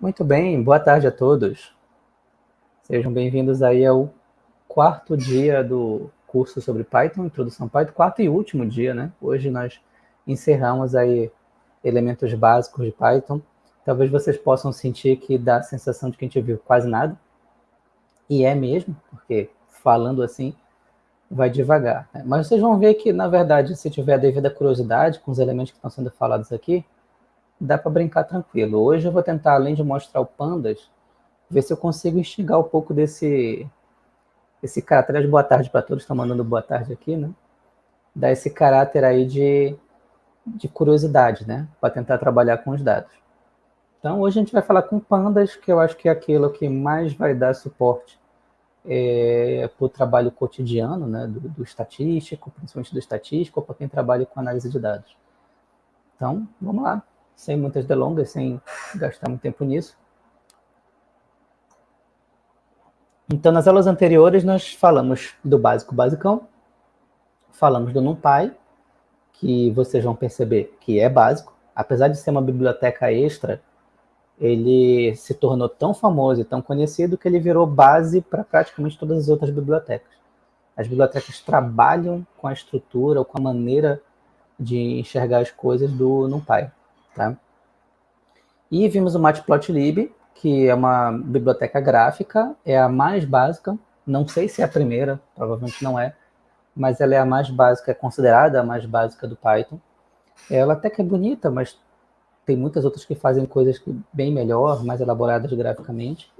Muito bem, boa tarde a todos. Sejam bem-vindos aí ao quarto dia do curso sobre Python, Introdução Python, quarto e último dia, né? Hoje nós encerramos aí elementos básicos de Python. Talvez vocês possam sentir que dá a sensação de que a gente viu quase nada. E é mesmo, porque falando assim, vai devagar. Né? Mas vocês vão ver que, na verdade, se tiver a devida curiosidade com os elementos que estão sendo falados aqui, dá para brincar tranquilo. Hoje eu vou tentar, além de mostrar o pandas, ver se eu consigo instigar um pouco desse, esse caráter de boa tarde para todos, estão mandando boa tarde aqui, né? Dar esse caráter aí de, de curiosidade, né? Para tentar trabalhar com os dados. Então, hoje a gente vai falar com pandas, que eu acho que é aquilo que mais vai dar suporte é, para o trabalho cotidiano, né, do, do, estatístico, principalmente do estatístico, para quem trabalha com análise de dados. Então, vamos lá, sem muitas delongas, sem gastar muito tempo nisso. Então, nas aulas anteriores, nós falamos do básico basicão, falamos do NumPy, que vocês vão perceber que é básico, apesar de ser uma biblioteca extra, ele se tornou tão famoso e tão conhecido que ele virou base para praticamente todas as outras bibliotecas. As bibliotecas trabalham com a estrutura ou com a maneira de enxergar as coisas do NumPy. Tá? E vimos o Matplotlib, que é uma biblioteca gráfica, é a mais básica, não sei se é a primeira, provavelmente não é, mas ela é a mais básica, é considerada a mais básica do Python. Ela até que é bonita, mas tem muitas outras que fazem coisas bem melhor, mais elaboradas graficamente.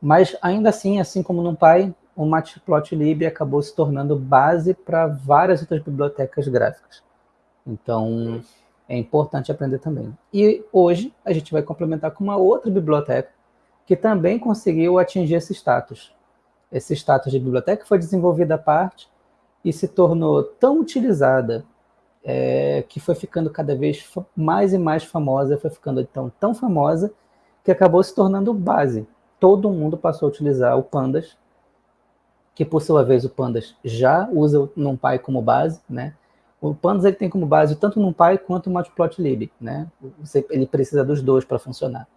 Mas ainda assim, assim como no Py, o Matplotlib acabou se tornando base para várias outras bibliotecas gráficas. Então, é importante aprender também. E hoje a gente vai complementar com uma outra biblioteca que também conseguiu atingir esse status. Esse status de biblioteca foi desenvolvida à parte e se tornou tão utilizada é, que foi ficando cada vez mais e mais famosa, foi ficando então tão famosa que acabou se tornando base. Todo mundo passou a utilizar o Pandas, que por sua vez o Pandas já usa o NumPy como base, né? O Pandas ele tem como base tanto o NumPy quanto o Matplotlib, né? Você, ele precisa dos dois para funcionar.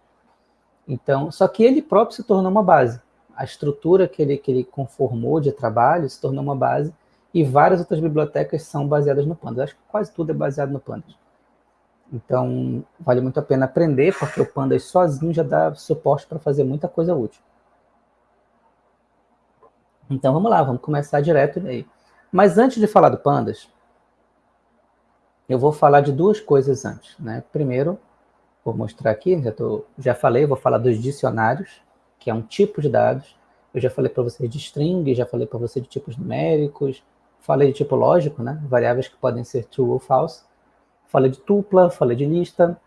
Então, só que ele próprio se tornou uma base. A estrutura que ele, que ele conformou de trabalho se tornou uma base e várias outras bibliotecas são baseadas no Pandas. Acho que quase tudo é baseado no Pandas. Então, vale muito a pena aprender, porque o Pandas sozinho já dá suporte para fazer muita coisa útil. Então, vamos lá, vamos começar direto aí. Mas antes de falar do Pandas, eu vou falar de duas coisas antes. Né? Primeiro, vou mostrar aqui, já, tô, já falei, vou falar dos dicionários, que é um tipo de dados. Eu já falei para vocês de string, já falei para vocês de tipos numéricos, Falei de tipo lógico, né? Variáveis que podem ser true ou false. Falei de tupla, falei de lista.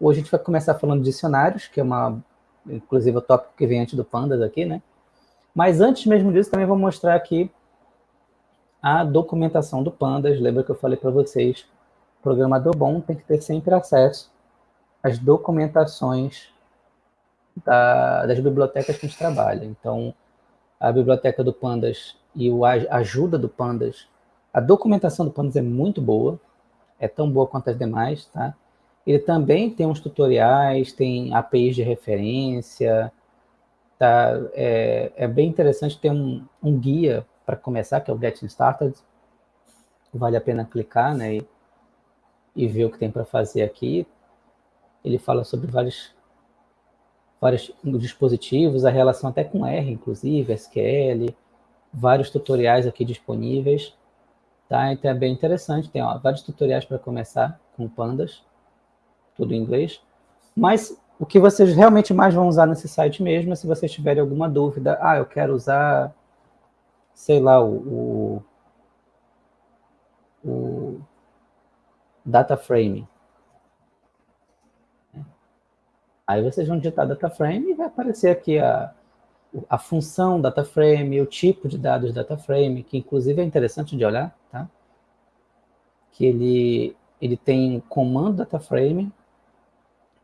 Hoje a gente vai começar falando de dicionários, que é uma, inclusive o tópico que vem antes do pandas aqui, né? Mas antes mesmo disso, também vou mostrar aqui a documentação do pandas. Lembra que eu falei para vocês, programador bom tem que ter sempre acesso às documentações da, das bibliotecas que a gente trabalha. Então, a biblioteca do Pandas e a ajuda do Pandas. A documentação do Pandas é muito boa, é tão boa quanto as demais, tá? Ele também tem uns tutoriais, tem APIs de referência, tá? É, é bem interessante ter um, um guia para começar, que é o Getting Started. Vale a pena clicar, né? E, e ver o que tem para fazer aqui. Ele fala sobre vários, vários dispositivos, a relação até com R, inclusive, SQL, vários tutoriais aqui disponíveis, tá? Então é bem interessante, tem ó, vários tutoriais para começar com pandas, tudo em inglês. Mas o que vocês realmente mais vão usar nesse site mesmo é se vocês tiverem alguma dúvida, ah, eu quero usar, sei lá, o, o, o data frame. Aí vocês vão digitar data frame e vai aparecer aqui a, a função data frame, o tipo de dados data frame, que inclusive é interessante de olhar, tá? Que ele, ele tem comando data frame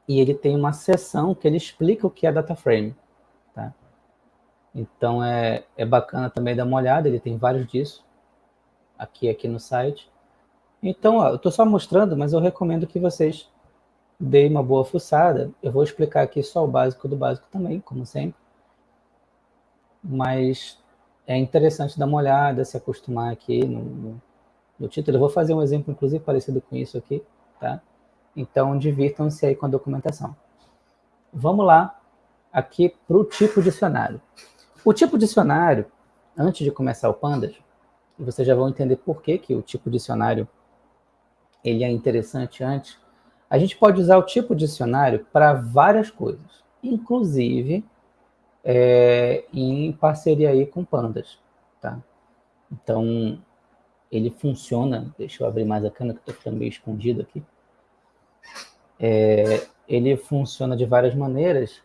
e ele tem uma seção que ele explica o que é data frame, tá? Então é, é bacana também dar uma olhada, ele tem vários disso aqui aqui no site. Então, ó, eu estou só mostrando, mas eu recomendo que vocês dei uma boa fuçada. Eu vou explicar aqui só o básico do básico também, como sempre. Mas é interessante dar uma olhada, se acostumar aqui no, no, no título. Eu vou fazer um exemplo, inclusive, parecido com isso aqui, tá? Então, divirtam-se aí com a documentação. Vamos lá, aqui para o tipo dicionário. O tipo dicionário, antes de começar o Pandas, vocês já vão entender por que, que o tipo dicionário ele é interessante antes. A gente pode usar o tipo dicionário para várias coisas, inclusive é, em parceria aí com Pandas, tá? Então, ele funciona, deixa eu abrir mais a câmera que estou ficando meio escondido aqui. É, ele funciona de várias maneiras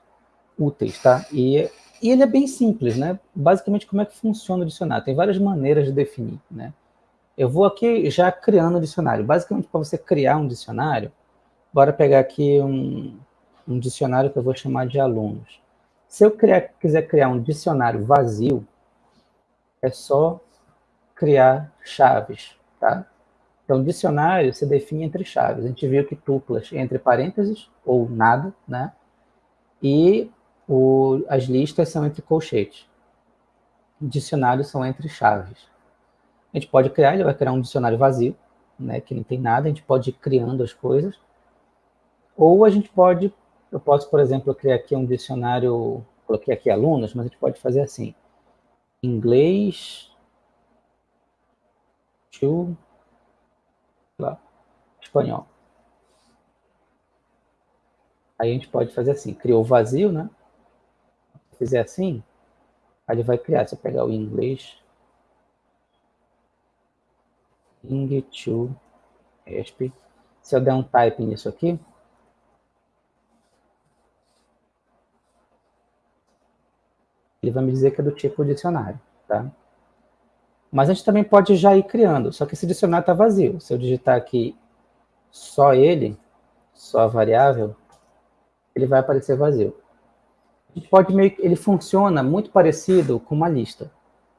úteis, tá? E, e ele é bem simples, né? Basicamente, como é que funciona o dicionário? Tem várias maneiras de definir, né? Eu vou aqui já criando o dicionário. Basicamente, para você criar um dicionário, bora pegar aqui um, um dicionário que eu vou chamar de alunos. Se eu criar, quiser criar um dicionário vazio, é só criar chaves, tá? Então, dicionário se define entre chaves. A gente viu que tuplas entre parênteses, ou nada, né? E o, as listas são entre colchetes. Dicionários são entre chaves. A gente pode criar, ele vai criar um dicionário vazio, né, que não tem nada, a gente pode ir criando as coisas. Ou a gente pode, eu posso, por exemplo, criar aqui um dicionário, coloquei aqui alunos, mas a gente pode fazer assim, inglês to lá, espanhol. Aí a gente pode fazer assim, criou vazio, né? Se fizer assim, aí ele vai criar, se eu pegar o inglês, ing to se eu der um type nisso aqui, ele vai me dizer que é do tipo dicionário, tá? Mas a gente também pode já ir criando, só que esse dicionário está vazio. Se eu digitar aqui só ele, só a variável, ele vai aparecer vazio. A gente pode meio, ele funciona muito parecido com uma lista.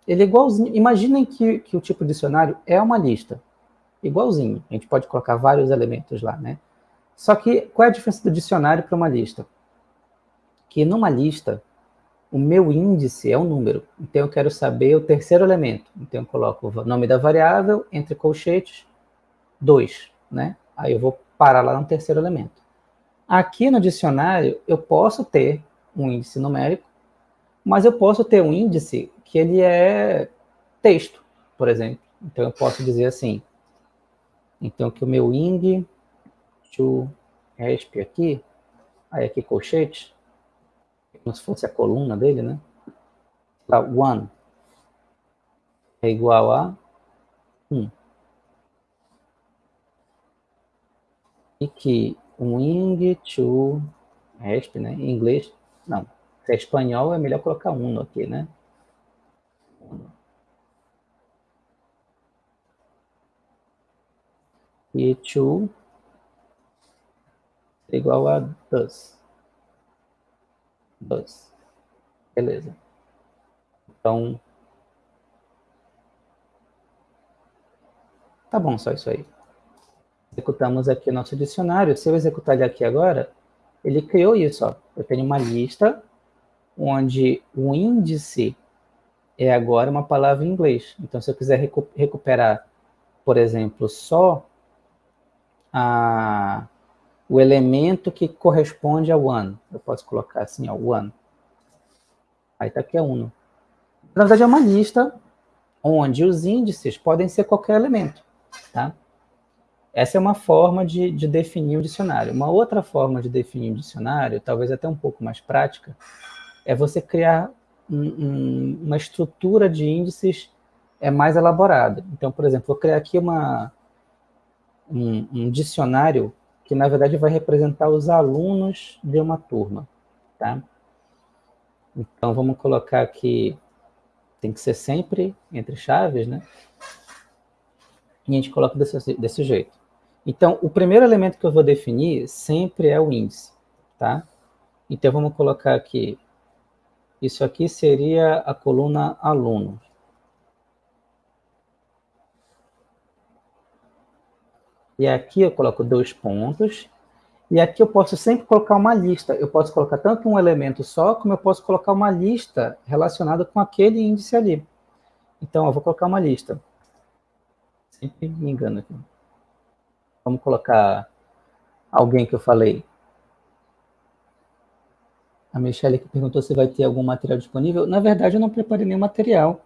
Ele é igualzinho, imaginem que, que o tipo dicionário é uma lista, igualzinho. A gente pode colocar vários elementos lá, né? Só que qual é a diferença do dicionário para uma lista? Que numa lista, o meu índice é um número, então eu quero saber o terceiro elemento. Então eu coloco o nome da variável, entre colchetes, 2, né? Aí eu vou parar lá no terceiro elemento. Aqui no dicionário, eu posso ter um índice numérico, mas eu posso ter um índice que ele é texto, por exemplo. Então eu posso dizer assim, então que o meu ing to resp aqui, aí aqui colchete, como se fosse a coluna dele, né? Tá, one é igual a 1. Um. E que um ing to resp, né? Em inglês, não. Se é espanhol, é melhor colocar uno aqui, né? E to é igual a does. Does. Beleza. Então, tá bom, só isso aí. Executamos aqui o nosso dicionário. Se eu executar ele aqui agora, ele criou isso. Ó. Eu tenho uma lista onde o índice é agora uma palavra em inglês. Então, se eu quiser recu recuperar, por exemplo, só a, o elemento que corresponde a one. Eu posso colocar assim, ó, one. Aí está aqui a uno. Na verdade, é uma lista onde os índices podem ser qualquer elemento, tá? Essa é uma forma de, de definir o dicionário. Uma outra forma de definir o dicionário, talvez até um pouco mais prática, é você criar um, um, uma estrutura de índices é mais elaborada. Então, por exemplo, vou criar aqui uma, um, um dicionário que na verdade vai representar os alunos de uma turma, tá? Então vamos colocar aqui, tem que ser sempre entre chaves, né? E a gente coloca desse, desse jeito. Então, o primeiro elemento que eu vou definir sempre é o índice, tá? Então vamos colocar aqui, isso aqui seria a coluna aluno. E aqui eu coloco dois pontos. E aqui eu posso sempre colocar uma lista. Eu posso colocar tanto um elemento só, como eu posso colocar uma lista relacionada com aquele índice ali. Então, eu vou colocar uma lista. Sempre me engano aqui. Vamos colocar alguém que eu falei. A Michelle que perguntou se vai ter algum material disponível. Na verdade, eu não preparei nenhum material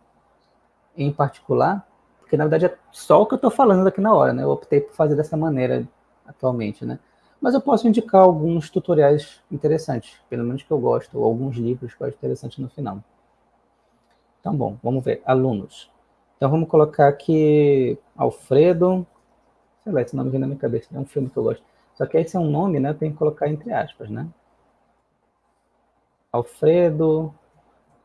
em particular, porque na verdade é só o que eu estou falando aqui na hora, né? Eu optei por fazer dessa maneira atualmente, né? Mas eu posso indicar alguns tutoriais interessantes, pelo menos que eu gosto, ou alguns livros que eu acho interessantes no final. Então, bom, vamos ver. Alunos. Então, vamos colocar aqui Alfredo. Sei lá, esse nome vem na minha cabeça. É um filme que eu gosto. Só que esse é um nome, né? Tem que colocar entre aspas, né? Alfredo,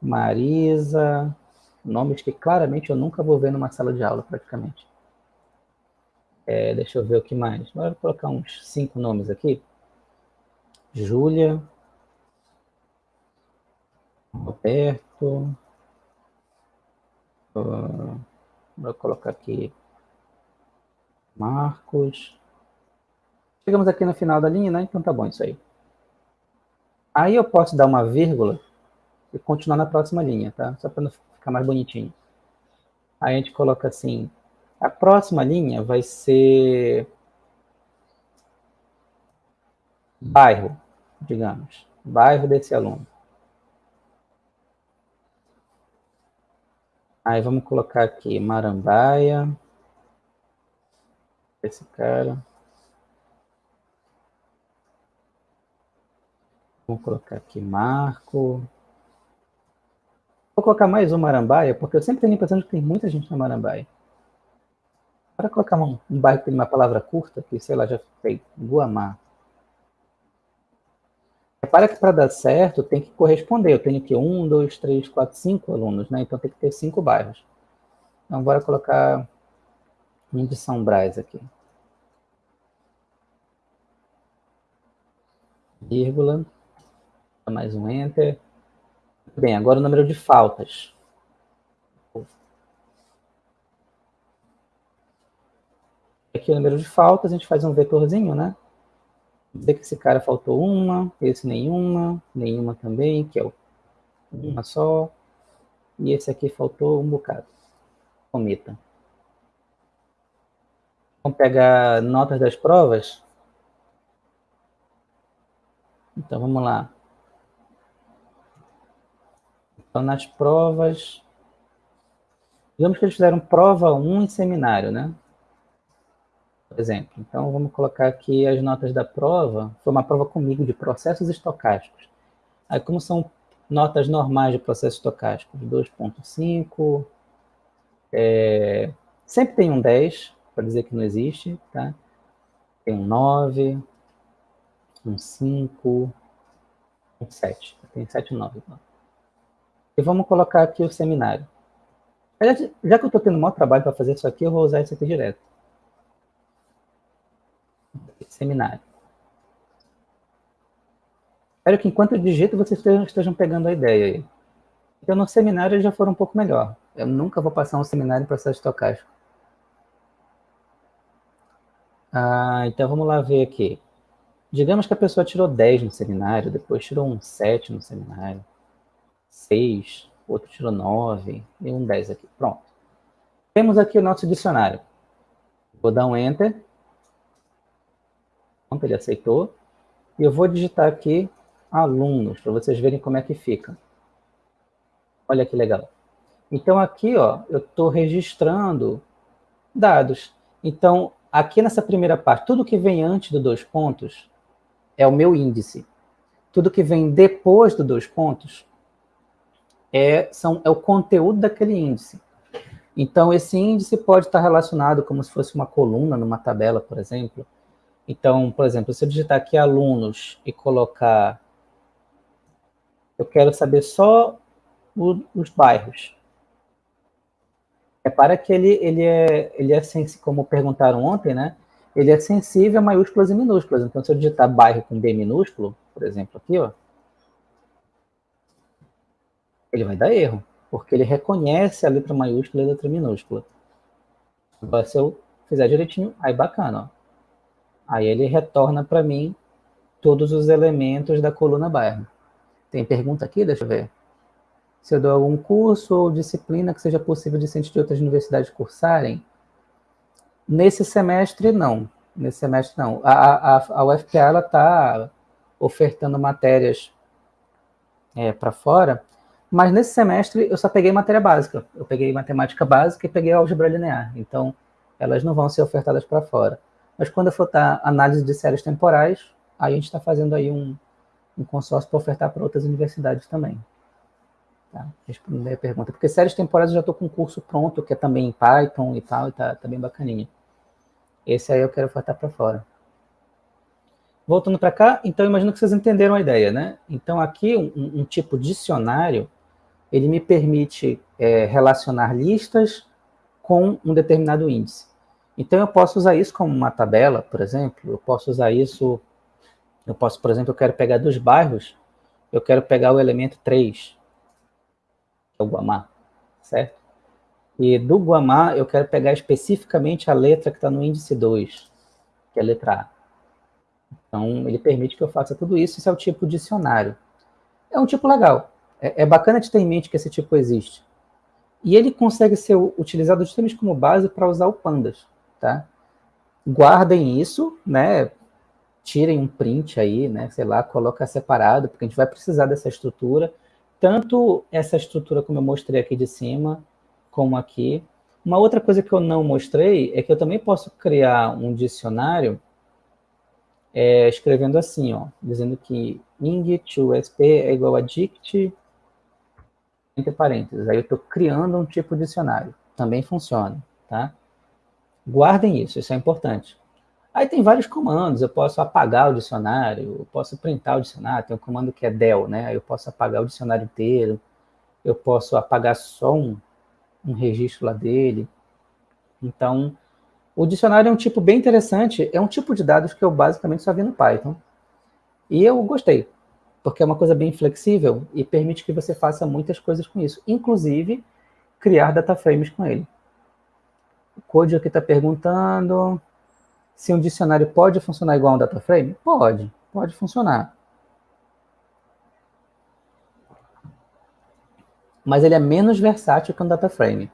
Marisa, nomes que claramente eu nunca vou ver numa sala de aula, praticamente. É, deixa eu ver o que mais. Vou colocar uns cinco nomes aqui. Júlia. Roberto. Uh, vou colocar aqui Marcos. Chegamos aqui no final da linha, né? Então tá bom isso aí. Aí eu posso dar uma vírgula e continuar na próxima linha, tá? Só para não ficar mais bonitinho. Aí a gente coloca assim, a próxima linha vai ser bairro, digamos, bairro desse aluno. Aí vamos colocar aqui Marambaia, esse cara. Vamos colocar aqui Marco. Vou colocar mais um Marambaia, porque eu sempre tenho a impressão de que tem muita gente na Marambaia. Para colocar um, um bairro que tem uma palavra curta, que sei lá, já fez Guamá. Repara que para dar certo tem que corresponder. Eu tenho que um, dois, três, quatro, cinco alunos, né? Então tem que ter cinco bairros. Então bora colocar um de São Brás aqui. Vírgula. Mais um Enter. Bem, agora o número de faltas. Aqui o número de faltas, a gente faz um vetorzinho, né? Dizer que esse cara faltou uma, esse nenhuma, nenhuma também, que é uma só. E esse aqui faltou um bocado. Cometa. Vamos pegar notas das provas. Então, vamos lá. Então, nas provas... Digamos que eles fizeram prova 1 em seminário, né? por exemplo. Então, vamos colocar aqui as notas da prova. Foi uma prova comigo de processos estocásticos. Aí, como são notas normais de processos estocásticos? 2.5. É, sempre tem um 10, para dizer que não existe. Tá? Tem um 9, um 5, um 7. Tem 7 e 9. E vamos colocar aqui o seminário. Já que eu estou tendo maior trabalho para fazer isso aqui, eu vou usar isso aqui direto seminário. Espero que enquanto eu digito, vocês estejam pegando a ideia aí. Então, no seminário já foram um pouco melhor. Eu nunca vou passar um seminário em processo estocástico. Ah, então, vamos lá ver aqui. Digamos que a pessoa tirou 10 no seminário, depois tirou um 7 no seminário, 6, outro tirou 9 e um 10 aqui. Pronto. Temos aqui o nosso dicionário. Vou dar um Enter ele aceitou. E eu vou digitar aqui alunos, para vocês verem como é que fica. Olha que legal. Então, aqui, ó, eu estou registrando dados. Então, aqui nessa primeira parte, tudo que vem antes do dois pontos é o meu índice. Tudo que vem depois do dois pontos é, são, é o conteúdo daquele índice. Então, esse índice pode estar relacionado como se fosse uma coluna numa tabela, por exemplo, então, por exemplo, se eu digitar aqui alunos e colocar... Eu quero saber só o, os bairros. Repara que ele, ele é, ele é como perguntaram ontem, né? Ele é sensível a maiúsculas e minúsculas. Então, se eu digitar bairro com B minúsculo, por exemplo, aqui, ó, ele vai dar erro, porque ele reconhece a letra maiúscula e a letra minúscula. Agora, se eu fizer direitinho, aí bacana, ó. Aí ele retorna para mim todos os elementos da coluna bairro. Tem pergunta aqui? Deixa eu ver. Se eu dou algum curso ou disciplina que seja possível ciência de outras universidades cursarem? Nesse semestre, não. Nesse semestre, não. A, a, a UFPA está ofertando matérias é, para fora, mas nesse semestre eu só peguei matéria básica. Eu peguei matemática básica e peguei álgebra linear. Então, elas não vão ser ofertadas para fora. Mas quando eu for dar análise de séries temporais, aí a gente está fazendo aí um, um consórcio para ofertar para outras universidades também. Tá? A pergunta. Porque séries temporais eu já estou com um curso pronto, que é também em Python e tal, e tá, tá bem bacaninha. Esse aí eu quero ofertar para fora. Voltando para cá, então imagino que vocês entenderam a ideia, né? Então aqui um, um tipo dicionário, ele me permite é, relacionar listas com um determinado índice. Então eu posso usar isso como uma tabela, por exemplo, eu posso usar isso, eu posso, por exemplo, eu quero pegar dos bairros, eu quero pegar o elemento 3, que é o Guamá, certo? E do Guamá eu quero pegar especificamente a letra que está no índice 2, que é a letra A. Então ele permite que eu faça tudo isso, esse é o tipo dicionário. É um tipo legal, é, é bacana de ter em mente que esse tipo existe. E ele consegue ser utilizado justamente como base para usar o Pandas tá? Guardem isso, né? Tirem um print aí, né? Sei lá, coloca separado, porque a gente vai precisar dessa estrutura. Tanto essa estrutura como eu mostrei aqui de cima, como aqui. Uma outra coisa que eu não mostrei é que eu também posso criar um dicionário é, escrevendo assim, ó, dizendo que ing to sp é igual a dict entre parênteses. Aí eu estou criando um tipo de dicionário. Também funciona, tá? Guardem isso, isso é importante. Aí tem vários comandos, eu posso apagar o dicionário, eu posso printar o dicionário, tem um comando que é del, né? Eu posso apagar o dicionário inteiro, eu posso apagar só um, um registro lá dele. Então, o dicionário é um tipo bem interessante, é um tipo de dados que eu basicamente só vi no Python. E eu gostei, porque é uma coisa bem flexível e permite que você faça muitas coisas com isso, inclusive criar data frames com ele. O Code aqui está perguntando se um dicionário pode funcionar igual a um data frame? Pode, pode funcionar. Mas ele é menos versátil que um data frame.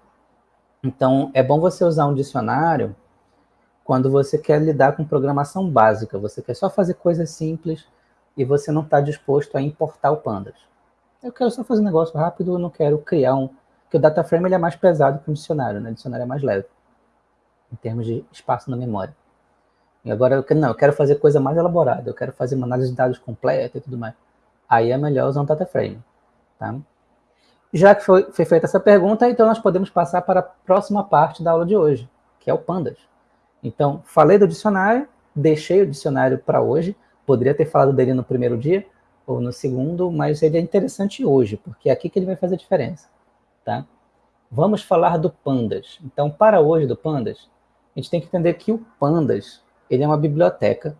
Então, é bom você usar um dicionário quando você quer lidar com programação básica. Você quer só fazer coisas simples e você não está disposto a importar o pandas. Eu quero só fazer um negócio rápido, eu não quero criar um... Porque o data frame ele é mais pesado que o dicionário, né? O dicionário é mais leve em termos de espaço na memória. E agora, eu quero, não, eu quero fazer coisa mais elaborada, eu quero fazer uma análise de dados completa e tudo mais. Aí é melhor usar um data frame. Tá? Já que foi, foi feita essa pergunta, então nós podemos passar para a próxima parte da aula de hoje, que é o Pandas. Então, falei do dicionário, deixei o dicionário para hoje, poderia ter falado dele no primeiro dia ou no segundo, mas ele é interessante hoje, porque é aqui que ele vai fazer diferença. Tá? Vamos falar do Pandas. Então, para hoje do Pandas, a gente tem que entender que o Pandas ele é uma biblioteca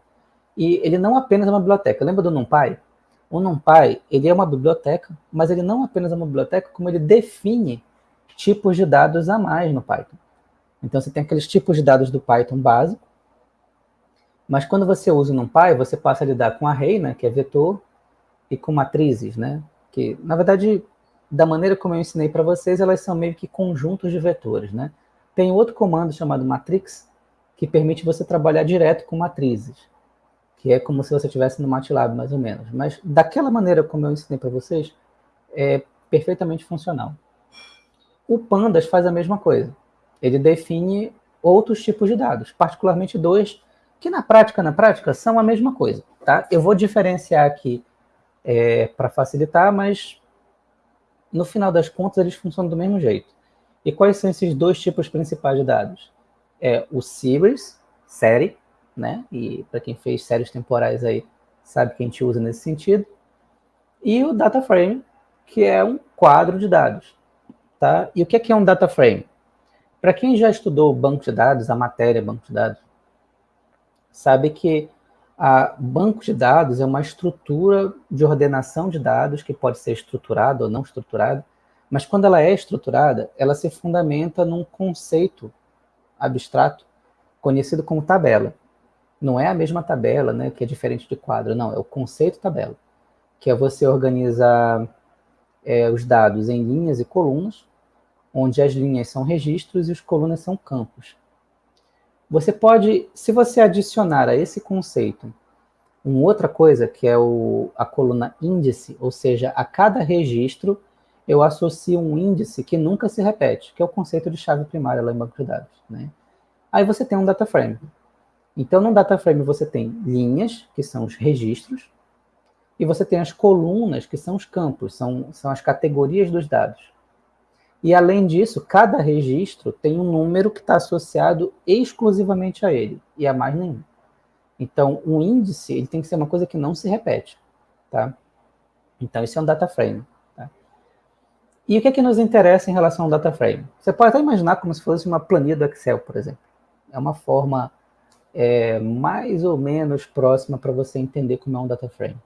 e ele não apenas é uma biblioteca. Lembra do NumPy? O NumPy ele é uma biblioteca, mas ele não apenas é uma biblioteca, como ele define tipos de dados a mais no Python. Então você tem aqueles tipos de dados do Python básico, mas quando você usa o NumPy, você passa a lidar com array, né, que é vetor, e com matrizes, né, que na verdade, da maneira como eu ensinei para vocês, elas são meio que conjuntos de vetores, né. Tem outro comando chamado matrix, que permite você trabalhar direto com matrizes, que é como se você estivesse no MATLAB, mais ou menos. Mas daquela maneira como eu ensinei para vocês, é perfeitamente funcional. O Pandas faz a mesma coisa. Ele define outros tipos de dados, particularmente dois, que na prática, na prática, são a mesma coisa. Tá? Eu vou diferenciar aqui é, para facilitar, mas no final das contas eles funcionam do mesmo jeito. E quais são esses dois tipos principais de dados? É o series, série, né? E para quem fez séries temporais aí, sabe que a gente usa nesse sentido. E o data frame, que é um quadro de dados. Tá? E o que é, que é um data frame? Para quem já estudou banco de dados, a matéria banco de dados, sabe que a banco de dados é uma estrutura de ordenação de dados que pode ser estruturada ou não estruturada, mas quando ela é estruturada, ela se fundamenta num conceito abstrato conhecido como tabela. Não é a mesma tabela, né, que é diferente de quadro, não, é o conceito tabela, que é você organizar é, os dados em linhas e colunas, onde as linhas são registros e as colunas são campos. Você pode, se você adicionar a esse conceito uma outra coisa, que é o, a coluna índice, ou seja, a cada registro eu associo um índice que nunca se repete, que é o conceito de chave primária lá em banco de dados. Né? Aí você tem um data frame. Então, no data frame você tem linhas, que são os registros, e você tem as colunas, que são os campos, são, são as categorias dos dados. E, além disso, cada registro tem um número que está associado exclusivamente a ele, e a mais nenhum. Então, um índice ele tem que ser uma coisa que não se repete. Tá? Então, isso é um data frame. Tá? E o que é que nos interessa em relação ao data frame? Você pode até imaginar como se fosse uma planilha do Excel, por exemplo. É uma forma é, mais ou menos próxima para você entender como é um data frame.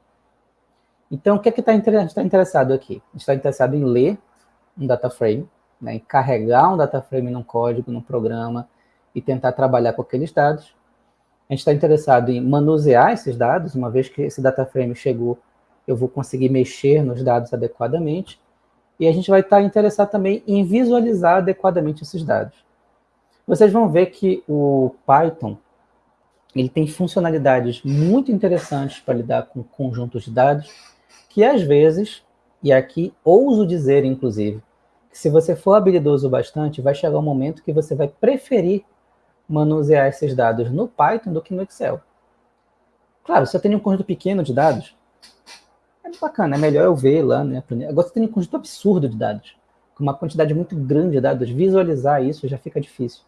Então, o que é que tá está interessado aqui? Está interessado em ler um data frame, né, carregar um data frame num código, num programa, e tentar trabalhar com aqueles dados. A gente está interessado em manusear esses dados, uma vez que esse data frame chegou, eu vou conseguir mexer nos dados adequadamente. E a gente vai estar tá interessado também em visualizar adequadamente esses dados. Vocês vão ver que o Python ele tem funcionalidades muito interessantes para lidar com conjuntos de dados, que às vezes, e aqui ouso dizer, inclusive, que se você for habilidoso bastante, vai chegar um momento que você vai preferir manusear esses dados no Python do que no Excel. Claro, se eu tenho um conjunto pequeno de dados, é bacana, é melhor eu ver lá, né? Agora, se tem um conjunto absurdo de dados, com uma quantidade muito grande de dados, visualizar isso já fica difícil.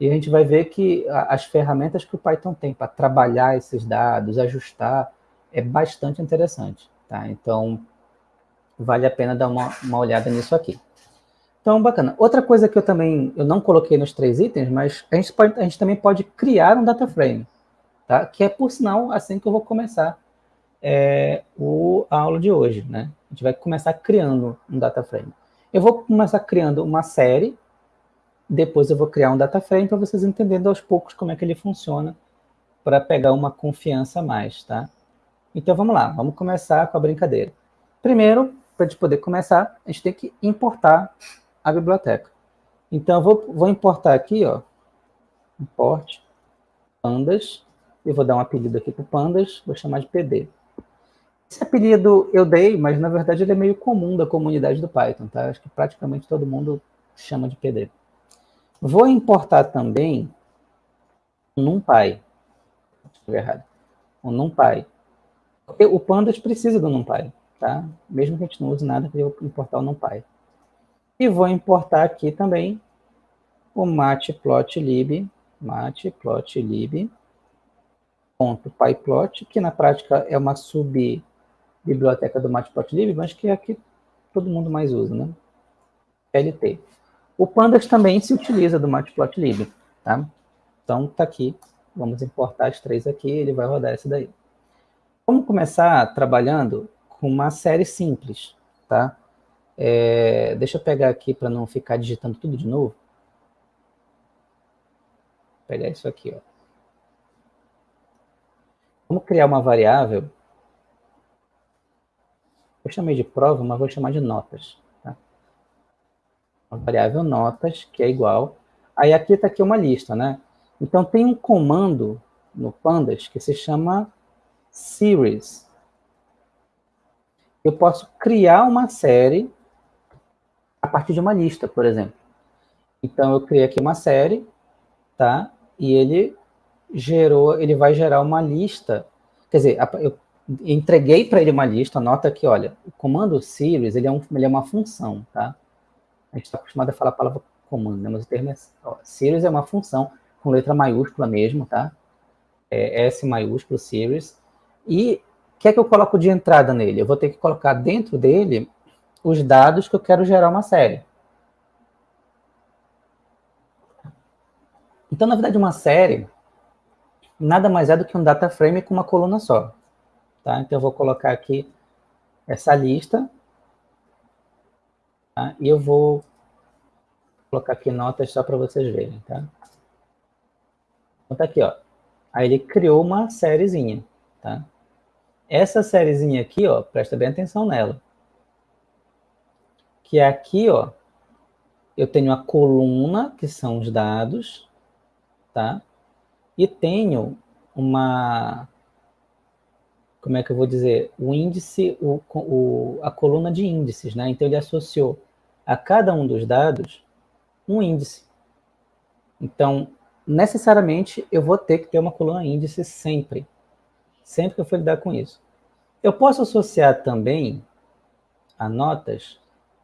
E a gente vai ver que as ferramentas que o Python tem para trabalhar esses dados, ajustar, é bastante interessante. Tá? Então, vale a pena dar uma, uma olhada nisso aqui. Então, bacana. Outra coisa que eu também eu não coloquei nos três itens, mas a gente, pode, a gente também pode criar um data frame, tá? que é, por sinal, assim que eu vou começar é, o, a aula de hoje. Né? A gente vai começar criando um data frame. Eu vou começar criando uma série, depois eu vou criar um data frame para vocês entenderem aos poucos como é que ele funciona para pegar uma confiança a mais, tá? Então, vamos lá, vamos começar com a brincadeira. Primeiro, para a gente poder começar, a gente tem que importar a biblioteca. Então, eu vou, vou importar aqui, ó, import pandas, e vou dar um apelido aqui para pandas, vou chamar de PD. Esse apelido eu dei, mas na verdade ele é meio comum da comunidade do Python, tá? Acho que praticamente todo mundo chama de PD. Vou importar também o NumPy. errado. O NumPy. O Pandas precisa do NumPy, tá? Mesmo que a gente não use nada, eu vou importar o NumPy. E vou importar aqui também o matplotlib, matplotlib, ponto pyplot, que na prática é uma sub-biblioteca do matplotlib, mas que é que todo mundo mais usa, né? LT. O pandas também se utiliza do matplotlib, tá? Então, tá aqui. Vamos importar as três aqui, ele vai rodar esse daí. Vamos começar trabalhando com uma série simples, tá? É, deixa eu pegar aqui para não ficar digitando tudo de novo. Vou pegar isso aqui, ó. Vamos criar uma variável. Eu chamei de prova, mas vou chamar de notas. Tá? Uma variável notas, que é igual. Aí aqui está aqui uma lista, né? Então tem um comando no Pandas que se chama series. Eu posso criar uma série a partir de uma lista, por exemplo. Então, eu criei aqui uma série, tá? E ele gerou, ele vai gerar uma lista, quer dizer, eu entreguei para ele uma lista, nota que, olha, o comando series, ele é, um, ele é uma função, tá? A gente está acostumado a falar a palavra comando, né? mas o termo é, ó, series é uma função com letra maiúscula mesmo, tá? É S maiúsculo, series. E o que é que eu coloco de entrada nele? Eu vou ter que colocar dentro dele os dados que eu quero gerar uma série. Então, na verdade, uma série nada mais é do que um data frame com uma coluna só. Tá? Então, eu vou colocar aqui essa lista tá? e eu vou colocar aqui notas só para vocês verem. Tá? Então, tá aqui, ó. Aí ele criou uma sériezinha, tá? Essa sériezinha aqui, ó, presta bem atenção nela. Que é aqui, ó, eu tenho a coluna, que são os dados, tá? E tenho uma, como é que eu vou dizer, o índice, o, o, a coluna de índices, né? Então ele associou a cada um dos dados um índice. Então, necessariamente, eu vou ter que ter uma coluna índice sempre. Sempre que eu for lidar com isso. Eu posso associar também a notas.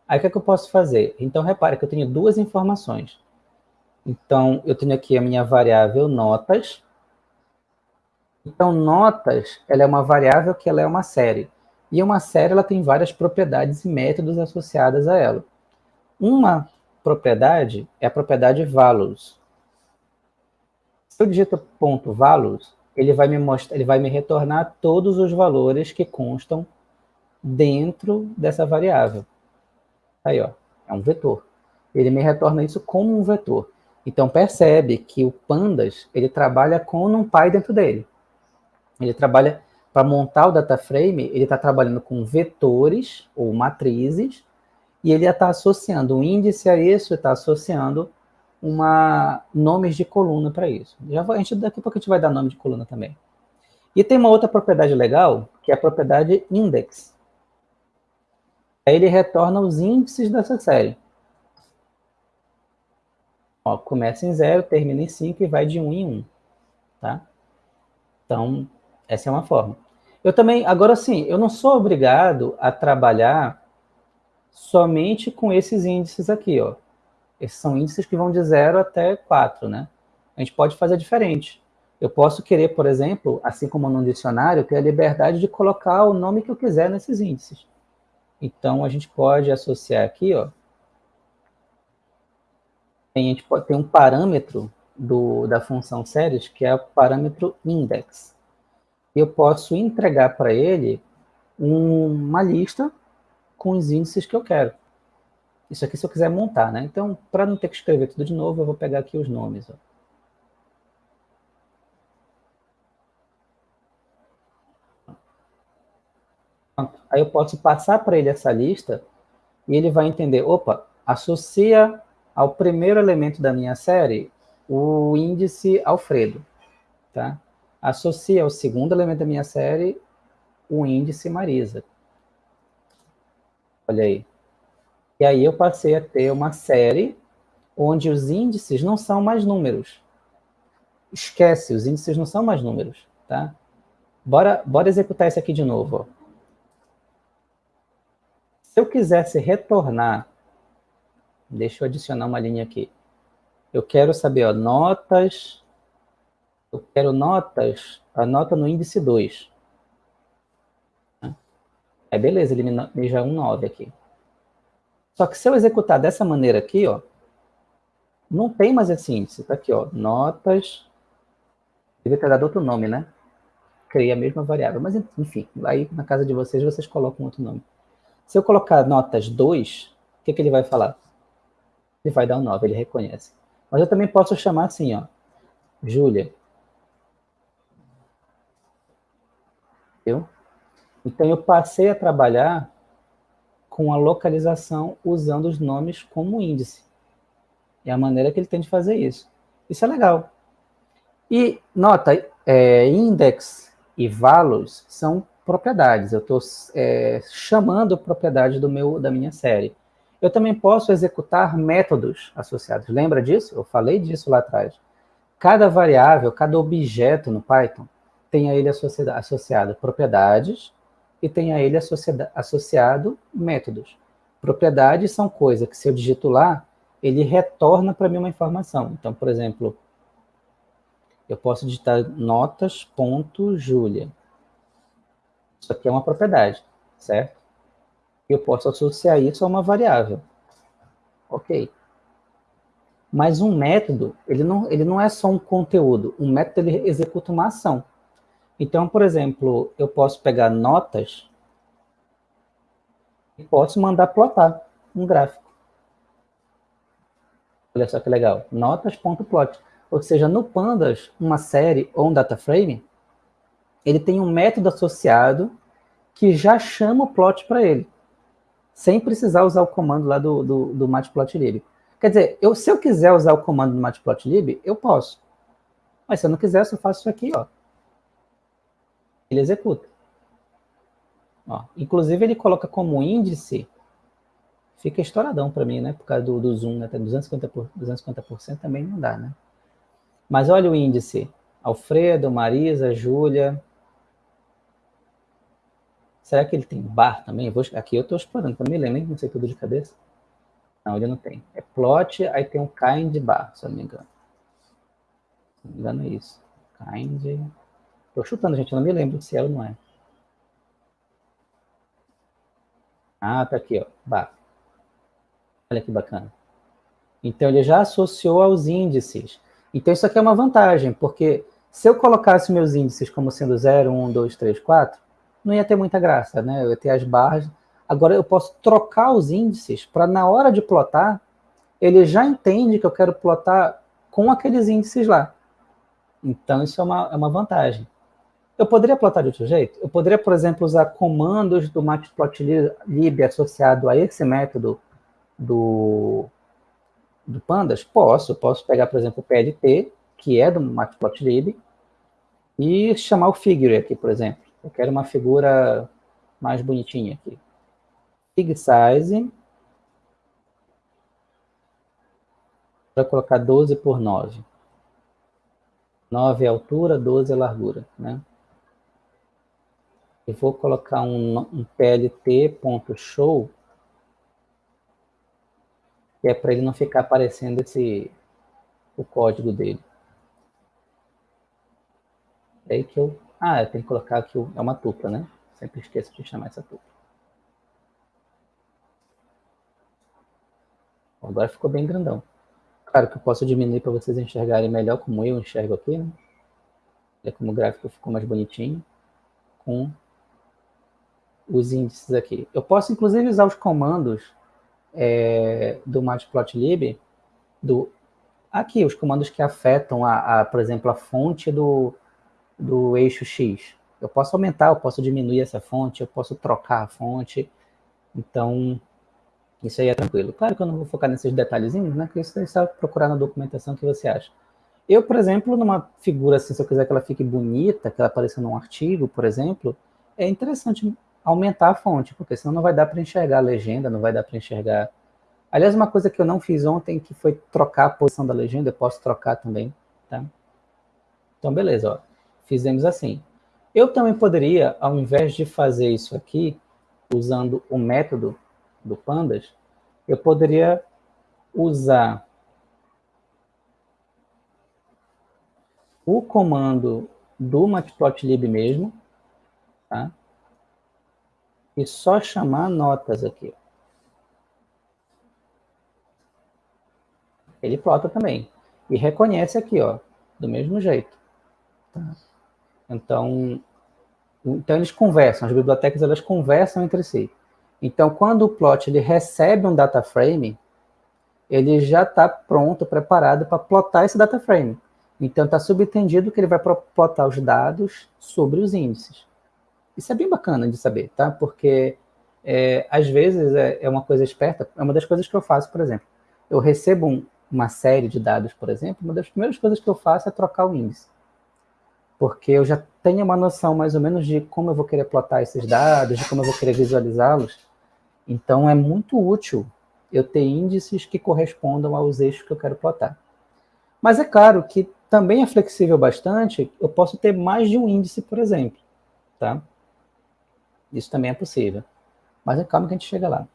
Aí, o que, é que eu posso fazer? Então, repare que eu tenho duas informações. Então, eu tenho aqui a minha variável notas. Então, notas, ela é uma variável que ela é uma série. E uma série, ela tem várias propriedades e métodos associadas a ela. Uma propriedade é a propriedade values. Se eu digito ponto .values, ele vai me mostrar, ele vai me retornar todos os valores que constam dentro dessa variável. Aí, ó, é um vetor. Ele me retorna isso como um vetor. Então, percebe que o Pandas, ele trabalha com um NumPy dentro dele. Ele trabalha, para montar o data frame, ele está trabalhando com vetores ou matrizes, e ele está associando um índice a isso, está associando uma, nomes de coluna para isso. Já a gente, daqui a pouco a gente vai dar nome de coluna também. E tem uma outra propriedade legal, que é a propriedade index. Aí ele retorna os índices dessa série. Ó, começa em 0, termina em 5 e vai de 1 um em 1. Um, tá? Então, essa é uma forma. Eu também, agora sim, eu não sou obrigado a trabalhar somente com esses índices aqui, ó. Esses são índices que vão de 0 até 4, né? A gente pode fazer diferente. Eu posso querer, por exemplo, assim como no dicionário, ter a liberdade de colocar o nome que eu quiser nesses índices. Então, a gente pode associar aqui, ó. A gente pode ter um parâmetro do, da função séries, que é o parâmetro index. Eu posso entregar para ele um, uma lista com os índices que eu quero. Isso aqui se eu quiser montar, né? Então, para não ter que escrever tudo de novo, eu vou pegar aqui os nomes. Ó. Aí eu posso passar para ele essa lista e ele vai entender, opa, associa ao primeiro elemento da minha série o índice Alfredo, tá? Associa ao segundo elemento da minha série o índice Marisa. Olha aí. E aí eu passei a ter uma série onde os índices não são mais números. Esquece, os índices não são mais números, tá? Bora, bora executar isso aqui de novo. Se eu quisesse retornar, deixa eu adicionar uma linha aqui. Eu quero saber, ó, notas, eu quero notas, a nota no índice 2. É beleza, ele me já é um 9 aqui. Só que se eu executar dessa maneira aqui, ó, não tem mais esse índice. Tá aqui, ó, notas. Devia ter dado outro nome, né? Criei a mesma variável. Mas, enfim, aí na casa de vocês, vocês colocam outro nome. Se eu colocar notas 2, o que, que ele vai falar? Ele vai dar um 9, ele reconhece. Mas eu também posso chamar assim, ó, Júlia. Viu? Então, eu passei a trabalhar com a localização usando os nomes como índice. É a maneira que ele tem de fazer isso. Isso é legal. E, nota, é, index e values são propriedades. Eu estou é, chamando propriedade do meu, da minha série. Eu também posso executar métodos associados. Lembra disso? Eu falei disso lá atrás. Cada variável, cada objeto no Python tem a ele associado, associado propriedades e tem a ele associado métodos. Propriedades são coisas que, se eu digito lá, ele retorna para mim uma informação. Então, por exemplo, eu posso digitar notas.julia. Isso aqui é uma propriedade, certo? Eu posso associar isso a uma variável. Ok. Mas um método, ele não, ele não é só um conteúdo. Um método, ele executa uma ação. Então, por exemplo, eu posso pegar notas e posso mandar plotar um gráfico. Olha só que legal. Notas.plot. Ou seja, no Pandas, uma série ou um data frame, ele tem um método associado que já chama o plot para ele, sem precisar usar o comando lá do, do, do matplotlib. Quer dizer, eu, se eu quiser usar o comando do matplotlib, eu posso. Mas se eu não quiser, eu só faço isso aqui, ó. Ele executa. Ó, inclusive, ele coloca como índice, fica estouradão para mim, né? Por causa do, do zoom, né? Até 250%, por, 250 também não dá, né? Mas olha o índice. Alfredo, Marisa, Júlia. Será que ele tem bar também? Vou, aqui eu estou explorando, para me lembro, nem não sei tudo de cabeça. Não, ele não tem. É plot, aí tem um kind bar, se eu não me engano. Se não me engano é isso. Kind. Estou chutando, gente, eu não me lembro se é ou não é. Ah, tá aqui, ó. Bar. Olha que bacana. Então, ele já associou aos índices. Então, isso aqui é uma vantagem, porque se eu colocasse meus índices como sendo 0, 1, 2, 3, 4, não ia ter muita graça, né? Eu ia ter as barras. Agora, eu posso trocar os índices para, na hora de plotar, ele já entende que eu quero plotar com aqueles índices lá. Então, isso é uma, é uma vantagem. Eu poderia plotar de outro jeito? Eu poderia, por exemplo, usar comandos do matplotlib associado a esse método do, do Pandas? Posso. Posso pegar, por exemplo, o PLT, que é do Matplotlib, e chamar o figure aqui, por exemplo. Eu quero uma figura mais bonitinha aqui. Fig size. Para colocar 12 por 9. 9 é altura, 12 é largura, né? Eu vou colocar um, um plt.show que é para ele não ficar aparecendo esse, o código dele. É aí que eu... Ah, eu tenho que colocar aqui, é uma tupla, né? Sempre esqueço de chamar essa tupla. Agora ficou bem grandão. Claro que eu posso diminuir para vocês enxergarem melhor como eu enxergo aqui, né? Olha como o gráfico ficou mais bonitinho com os índices aqui. Eu posso, inclusive, usar os comandos é, do matplotlib, do, aqui, os comandos que afetam, a, a, por exemplo, a fonte do, do eixo X. Eu posso aumentar, eu posso diminuir essa fonte, eu posso trocar a fonte. Então, isso aí é tranquilo. Claro que eu não vou focar nesses detalhezinhos, né? Porque isso você sabe procurar na documentação que você acha. Eu, por exemplo, numa figura assim, se eu quiser que ela fique bonita, que ela apareça num artigo, por exemplo, é interessante aumentar a fonte, porque senão não vai dar para enxergar a legenda, não vai dar para enxergar... Aliás, uma coisa que eu não fiz ontem, que foi trocar a posição da legenda, eu posso trocar também, tá? Então, beleza, ó. Fizemos assim. Eu também poderia, ao invés de fazer isso aqui, usando o método do Pandas, eu poderia usar o comando do matplotlib mesmo, tá? E só chamar notas aqui. Ele plota também. E reconhece aqui, ó, do mesmo jeito. Tá? Então, então, eles conversam, as bibliotecas elas conversam entre si. Então, quando o plot ele recebe um data frame, ele já está pronto, preparado para plotar esse data frame. Então, está subentendido que ele vai plotar os dados sobre os índices. Isso é bem bacana de saber, tá? Porque, é, às vezes, é, é, uma coisa esperta, é uma das coisas que eu faço, por exemplo. Eu recebo um, uma série de dados, por exemplo, uma das primeiras coisas que eu faço é trocar o índice. Porque eu já tenho uma noção, mais ou menos, de como eu vou querer plotar esses dados, de como eu vou querer visualizá-los. Então, é muito útil eu ter índices que correspondam aos eixos que eu quero plotar. Mas é claro que também é flexível bastante, eu posso ter mais de um índice, por exemplo. Tá? Isso também é possível. Mas é calma que a gente chega lá.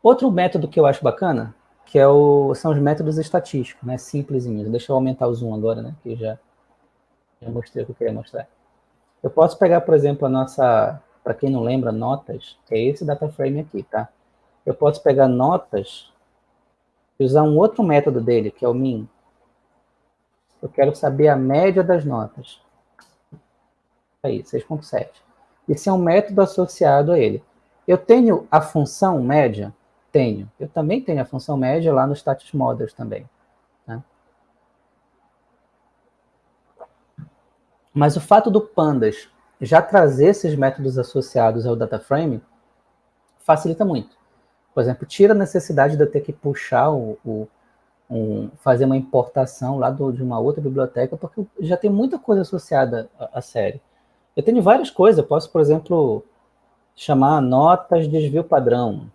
Outro método que eu acho bacana, que é o, são os métodos estatísticos, né? Simplesinhos. Deixa eu aumentar o zoom agora, né? Que já, já mostrei o que eu queria mostrar. Eu posso pegar, por exemplo, a nossa, para quem não lembra, notas, que é esse data frame aqui, tá? Eu posso pegar notas e usar um outro método dele, que é o min. Eu quero saber a média das notas. Aí, 6.7. Esse é um método associado a ele. Eu tenho a função média? Tenho. Eu também tenho a função média lá no status models também. Tá? Mas o fato do Pandas já trazer esses métodos associados ao data frame facilita muito. Por exemplo, tira a necessidade de eu ter que puxar o, o um, fazer uma importação lá do, de uma outra biblioteca, porque já tem muita coisa associada à série. Eu tenho várias coisas, eu posso, por exemplo, chamar notas de desvio padrão,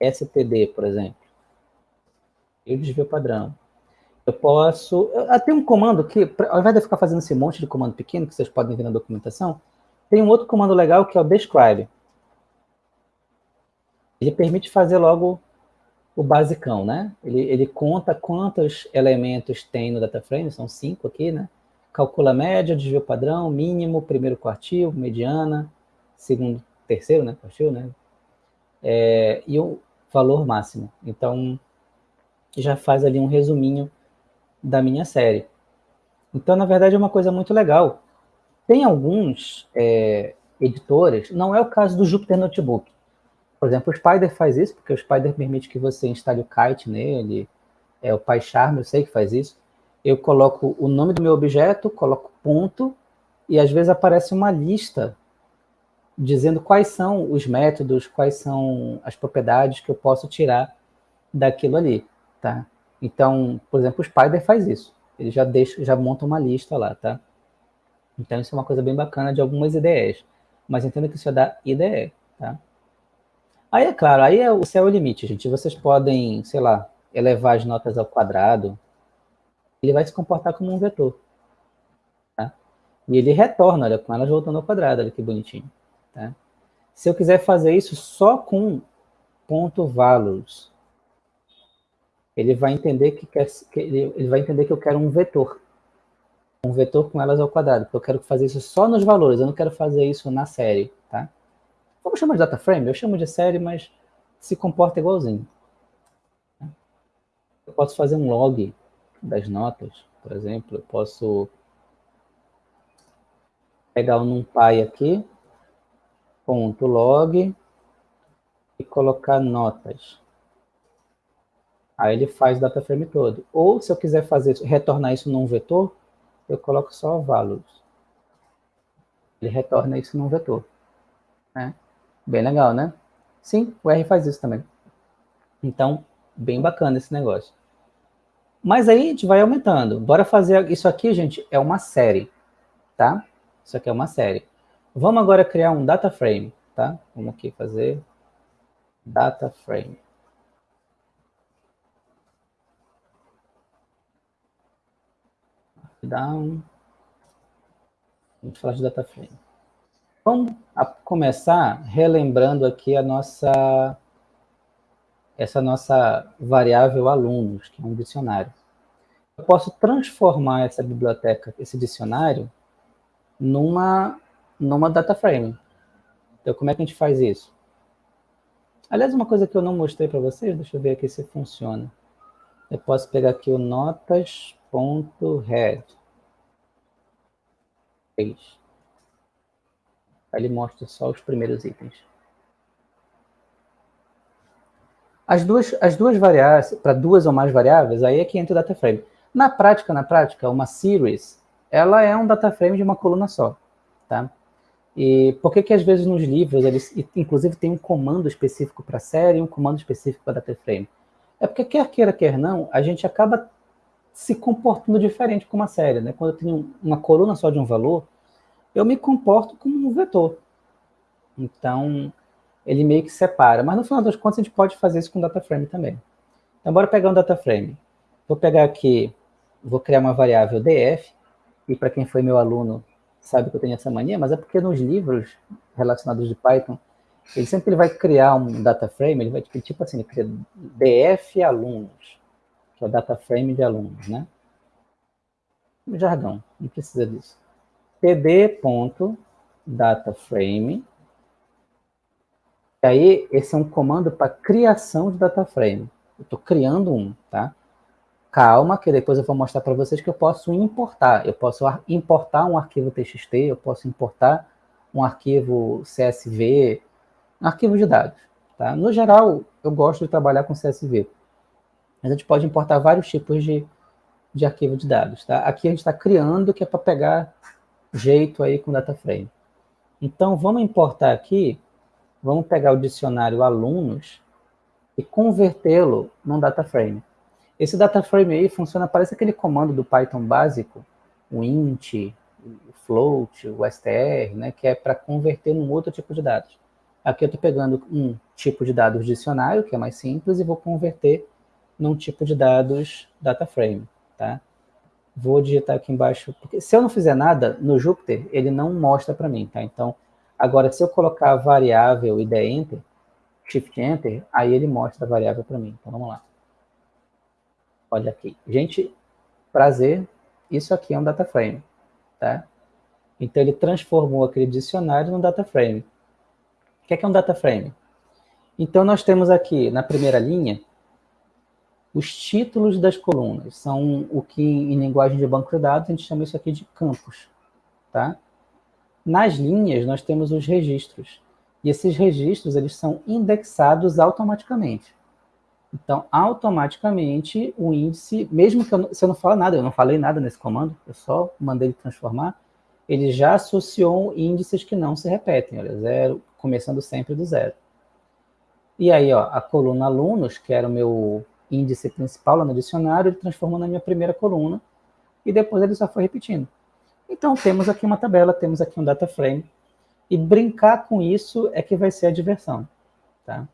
STD, por exemplo. E desvio padrão. Eu posso... Tem um comando que, ao invés de ficar fazendo esse monte de comando pequeno, que vocês podem ver na documentação, tem um outro comando legal que é o describe. Ele permite fazer logo o basicão, né? Ele, ele conta quantos elementos tem no data frame, são cinco aqui, né? Calcula a média, desvio padrão, mínimo, primeiro quartil, mediana, segundo, terceiro, né? Quartil, né? É, e o valor máximo. Então, já faz ali um resuminho da minha série. Então, na verdade, é uma coisa muito legal. Tem alguns é, editores, não é o caso do Jupyter Notebook, por exemplo, o Spider faz isso, porque o Spider permite que você instale o kite nele, é o PyCharm, eu sei que faz isso. Eu coloco o nome do meu objeto, coloco ponto, e às vezes aparece uma lista dizendo quais são os métodos, quais são as propriedades que eu posso tirar daquilo ali, tá? Então, por exemplo, o Spider faz isso. Ele já deixa, já monta uma lista lá, tá? Então, isso é uma coisa bem bacana de algumas ideias. Mas entenda que isso é da IDE, tá? Aí, é claro, aí é, o céu é o limite, gente. Vocês podem, sei lá, elevar as notas ao quadrado. Ele vai se comportar como um vetor. Tá? E ele retorna, olha, com elas voltando ao quadrado, olha que bonitinho. Tá? Se eu quiser fazer isso só com ponto values, ele vai entender que, quer, que ele, ele vai entender que eu quero um vetor. Um vetor com elas ao quadrado, porque eu quero fazer isso só nos valores, eu não quero fazer isso na série, tá? Vamos chamar de data frame? Eu chamo de série, mas se comporta igualzinho. Eu posso fazer um log das notas, por exemplo. Eu posso pegar o NumPy aqui, ponto log, e colocar notas. Aí ele faz o data frame todo. Ou se eu quiser fazer retornar isso num vetor, eu coloco só values. Ele retorna isso num vetor. Né? Bem legal, né? Sim, o R faz isso também. Então, bem bacana esse negócio. Mas aí a gente vai aumentando. Bora fazer... Isso aqui, gente, é uma série, tá? Isso aqui é uma série. Vamos agora criar um data frame, tá? Vamos aqui fazer data frame. Down. Vamos falar de data frame. Vamos começar relembrando aqui a nossa, essa nossa variável alunos, que é um dicionário. Eu posso transformar essa biblioteca, esse dicionário, numa, numa data frame. Então, como é que a gente faz isso? Aliás, uma coisa que eu não mostrei para vocês, deixa eu ver aqui se funciona. Eu posso pegar aqui o notas.head. Ele mostra só os primeiros itens. As duas, as duas variáveis, para duas ou mais variáveis, aí é que entra o data frame. Na prática, na prática, uma series, ela é um data frame de uma coluna só, tá? E por que que às vezes nos livros, eles, inclusive tem um comando específico para série e um comando específico para data frame? É porque quer queira, quer não, a gente acaba se comportando diferente com uma série, né? Quando eu tenho uma coluna só de um valor, eu me comporto como um vetor. Então, ele meio que separa. Mas no final das contas, a gente pode fazer isso com data frame também. Então, bora pegar um data frame. Vou pegar aqui, vou criar uma variável df, e para quem foi meu aluno sabe que eu tenho essa mania, mas é porque nos livros relacionados de Python, ele sempre ele vai criar um data frame, ele vai tipo assim, ele cria df alunos, que é o data frame de alunos, né? Jargão, não precisa disso td.dataframe. E aí, esse é um comando para criação de dataframe. Eu estou criando um, tá? Calma, que depois eu vou mostrar para vocês que eu posso importar. Eu posso importar um arquivo TXT, eu posso importar um arquivo CSV, um arquivo de dados. Tá? No geral, eu gosto de trabalhar com CSV. Mas a gente pode importar vários tipos de, de arquivo de dados. Tá? Aqui a gente está criando, que é para pegar jeito aí com data frame. Então, vamos importar aqui, vamos pegar o dicionário alunos e convertê-lo num data frame. Esse data frame aí funciona, parece aquele comando do Python básico, o int, o float, o str, né, que é para converter num outro tipo de dados. Aqui eu estou pegando um tipo de dados dicionário, que é mais simples, e vou converter num tipo de dados data frame, tá? Vou digitar aqui embaixo, porque se eu não fizer nada, no Jupyter, ele não mostra para mim, tá? Então, agora, se eu colocar a variável e der Enter, Shift Enter, aí ele mostra a variável para mim. Então, vamos lá. Olha aqui. Gente, prazer, isso aqui é um data frame, tá? Então, ele transformou aquele dicionário num data frame. O que é, que é um data frame? Então, nós temos aqui, na primeira linha, os títulos das colunas. São o que, em linguagem de banco de dados, a gente chama isso aqui de campos, tá? Nas linhas, nós temos os registros. E esses registros, eles são indexados automaticamente. Então, automaticamente, o índice, mesmo que eu não, se eu não falar nada, eu não falei nada nesse comando, eu só mandei ele transformar, ele já associou índices que não se repetem, olha, zero, começando sempre do zero. E aí, ó, a coluna alunos, que era o meu índice principal lá no dicionário, ele transformou na minha primeira coluna, e depois ele só foi repetindo. Então, temos aqui uma tabela, temos aqui um data frame, e brincar com isso é que vai ser a diversão, tá?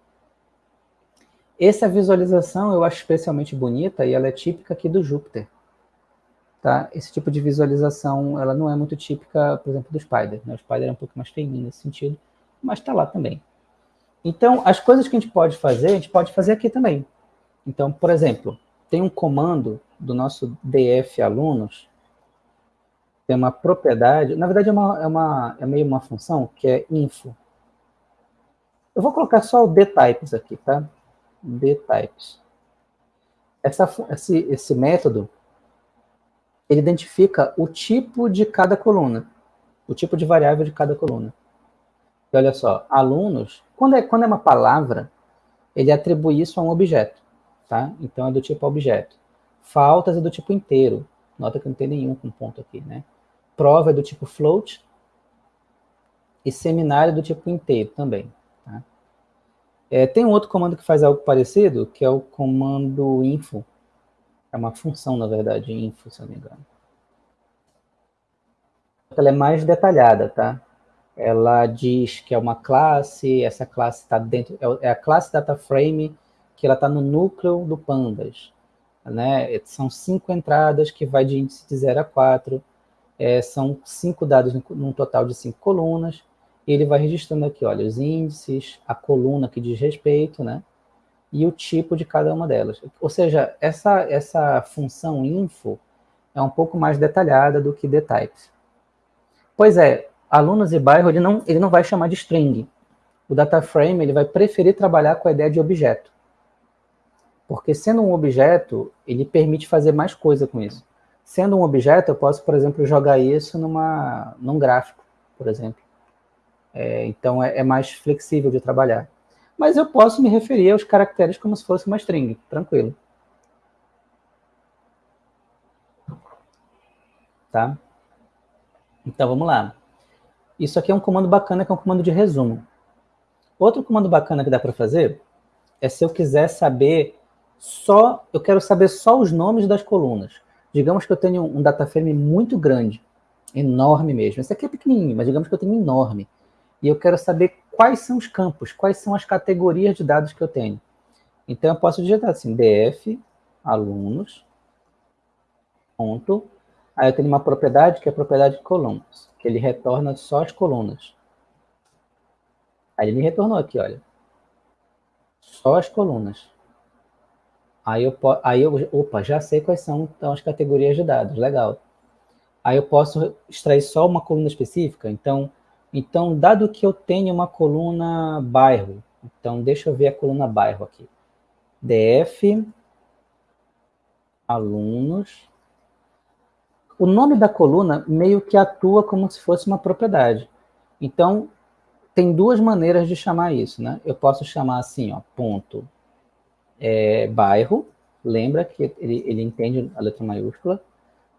Essa visualização eu acho especialmente bonita e ela é típica aqui do Júpiter. Tá? Esse tipo de visualização, ela não é muito típica, por exemplo, do Spider. Né? O Spider é um pouco mais feinho nesse sentido, mas está lá também. Então, as coisas que a gente pode fazer, a gente pode fazer aqui também. Então, por exemplo, tem um comando do nosso df alunos, tem uma propriedade, na verdade é, uma, é, uma, é meio uma função, que é info. Eu vou colocar só o dtypes aqui, tá? Dtypes. Essa, esse, esse método, ele identifica o tipo de cada coluna, o tipo de variável de cada coluna. E olha só, alunos, quando é, quando é uma palavra, ele atribui isso a um objeto tá? Então é do tipo objeto. Faltas é do tipo inteiro. Nota que não tem nenhum com ponto aqui, né? Prova é do tipo float. E seminário é do tipo inteiro também. É, tem um outro comando que faz algo parecido, que é o comando info. É uma função, na verdade, info, se eu não me engano. Ela é mais detalhada, tá? Ela diz que é uma classe, essa classe está dentro, é, é a classe data frame que ela está no núcleo do Pandas. Né? São cinco entradas que vai de índice de 0 a 4, é, são cinco dados num total de cinco colunas, ele vai registrando aqui, olha, os índices, a coluna que diz respeito, né? E o tipo de cada uma delas. Ou seja, essa, essa função info é um pouco mais detalhada do que dtypes. Pois é, alunos e bairro, ele não, ele não vai chamar de string. O data frame ele vai preferir trabalhar com a ideia de objeto. Porque sendo um objeto, ele permite fazer mais coisa com isso. Sendo um objeto, eu posso, por exemplo, jogar isso numa, num gráfico, por exemplo. É, então, é, é, mais flexível de trabalhar. Mas eu posso me referir aos caracteres como se fosse uma string, tranquilo. Tá? Então, vamos lá. Isso aqui é um comando bacana, que é um comando de resumo. Outro comando bacana que dá para fazer é se eu quiser saber só, eu quero saber só os nomes das colunas. Digamos que eu tenho um data frame muito grande, enorme mesmo. Esse aqui é pequenininho, mas digamos que eu tenho enorme. E eu quero saber quais são os campos, quais são as categorias de dados que eu tenho. Então, eu posso digitar assim, df, alunos, ponto. Aí eu tenho uma propriedade que é a propriedade de colunas, que ele retorna só as colunas. Aí ele me retornou aqui, olha. Só as colunas. Aí eu, aí eu, opa, já sei quais são então, as categorias de dados, legal. Aí eu posso extrair só uma coluna específica, então, então dado que eu tenho uma coluna bairro, então deixa eu ver a coluna bairro aqui. DF, alunos. O nome da coluna meio que atua como se fosse uma propriedade. Então, tem duas maneiras de chamar isso, né? Eu posso chamar assim, ó, ponto é, bairro, lembra que ele, ele entende a letra maiúscula,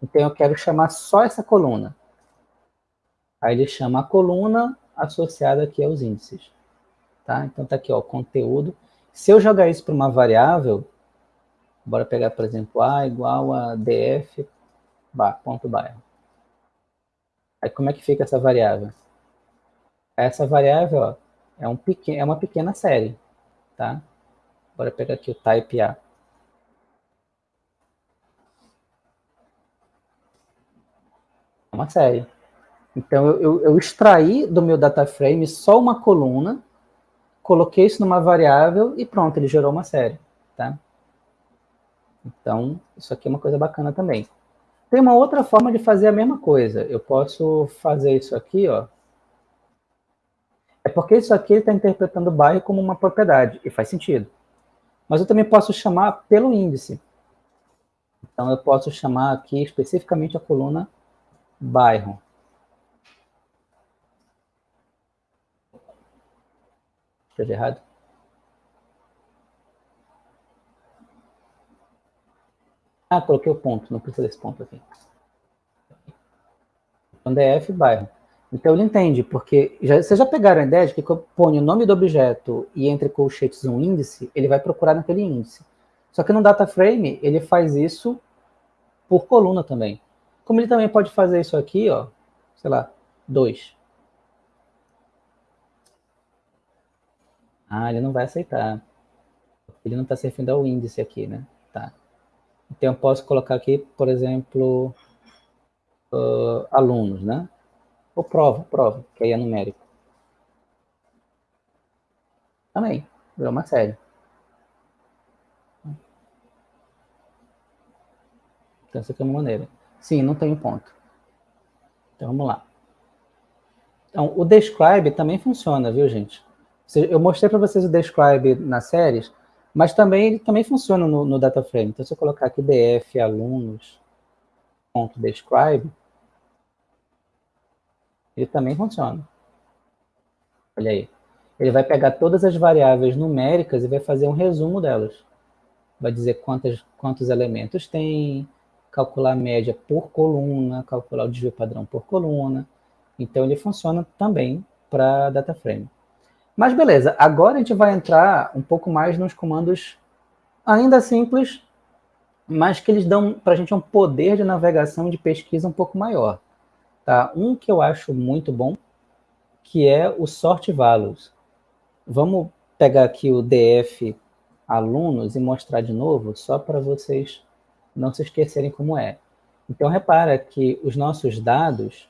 então eu quero chamar só essa coluna. Aí ele chama a coluna associada aqui aos índices. Tá? Então tá aqui, ó, conteúdo. Se eu jogar isso para uma variável, bora pegar, por exemplo, A igual a df. Aí como é que fica essa variável? Essa variável ó, é, um pequeno, é uma pequena série. Tá? Bora pegar aqui o type A. É uma série. Então, eu, eu, extraí do meu data frame só uma coluna, coloquei isso numa variável e pronto, ele gerou uma série, tá? Então, isso aqui é uma coisa bacana também. Tem uma outra forma de fazer a mesma coisa. Eu posso fazer isso aqui, ó. É porque isso aqui está interpretando o bairro como uma propriedade, e faz sentido. Mas eu também posso chamar pelo índice. Então, eu posso chamar aqui especificamente a coluna bairro. Escrevi errado? Ah, coloquei o ponto, não precisa desse ponto aqui. Então, DF, bairro. Então, ele entende, porque já, vocês já pegaram a ideia de que quando eu ponho o nome do objeto e entre colchetes um índice, ele vai procurar naquele índice. Só que no data frame, ele faz isso por coluna também. Como ele também pode fazer isso aqui, ó, sei lá, 2. Ah, ele não vai aceitar. Ele não está se referindo ao índice aqui, né? Tá. Então, eu posso colocar aqui, por exemplo, uh, alunos, né? Ou prova, prova, que aí é numérico. Também, virou uma série. Então, essa aqui é uma maneira. Sim, não tem ponto. Então, vamos lá. Então, o describe também funciona, viu, gente? Eu mostrei para vocês o describe nas séries, mas também ele também funciona no, no data frame. Então, se eu colocar aqui df alunos ponto describe, ele também funciona. Olha aí. Ele vai pegar todas as variáveis numéricas e vai fazer um resumo delas. Vai dizer quantas, quantos elementos tem, calcular a média por coluna, calcular o desvio padrão por coluna. Então, ele funciona também para data frame. Mas beleza, agora a gente vai entrar um pouco mais nos comandos ainda simples, mas que eles dão para a gente um poder de navegação de pesquisa um pouco maior. Tá? Um que eu acho muito bom, que é o sort values. Vamos pegar aqui o df alunos e mostrar de novo, só para vocês não se esquecerem como é. Então, repara que os nossos dados,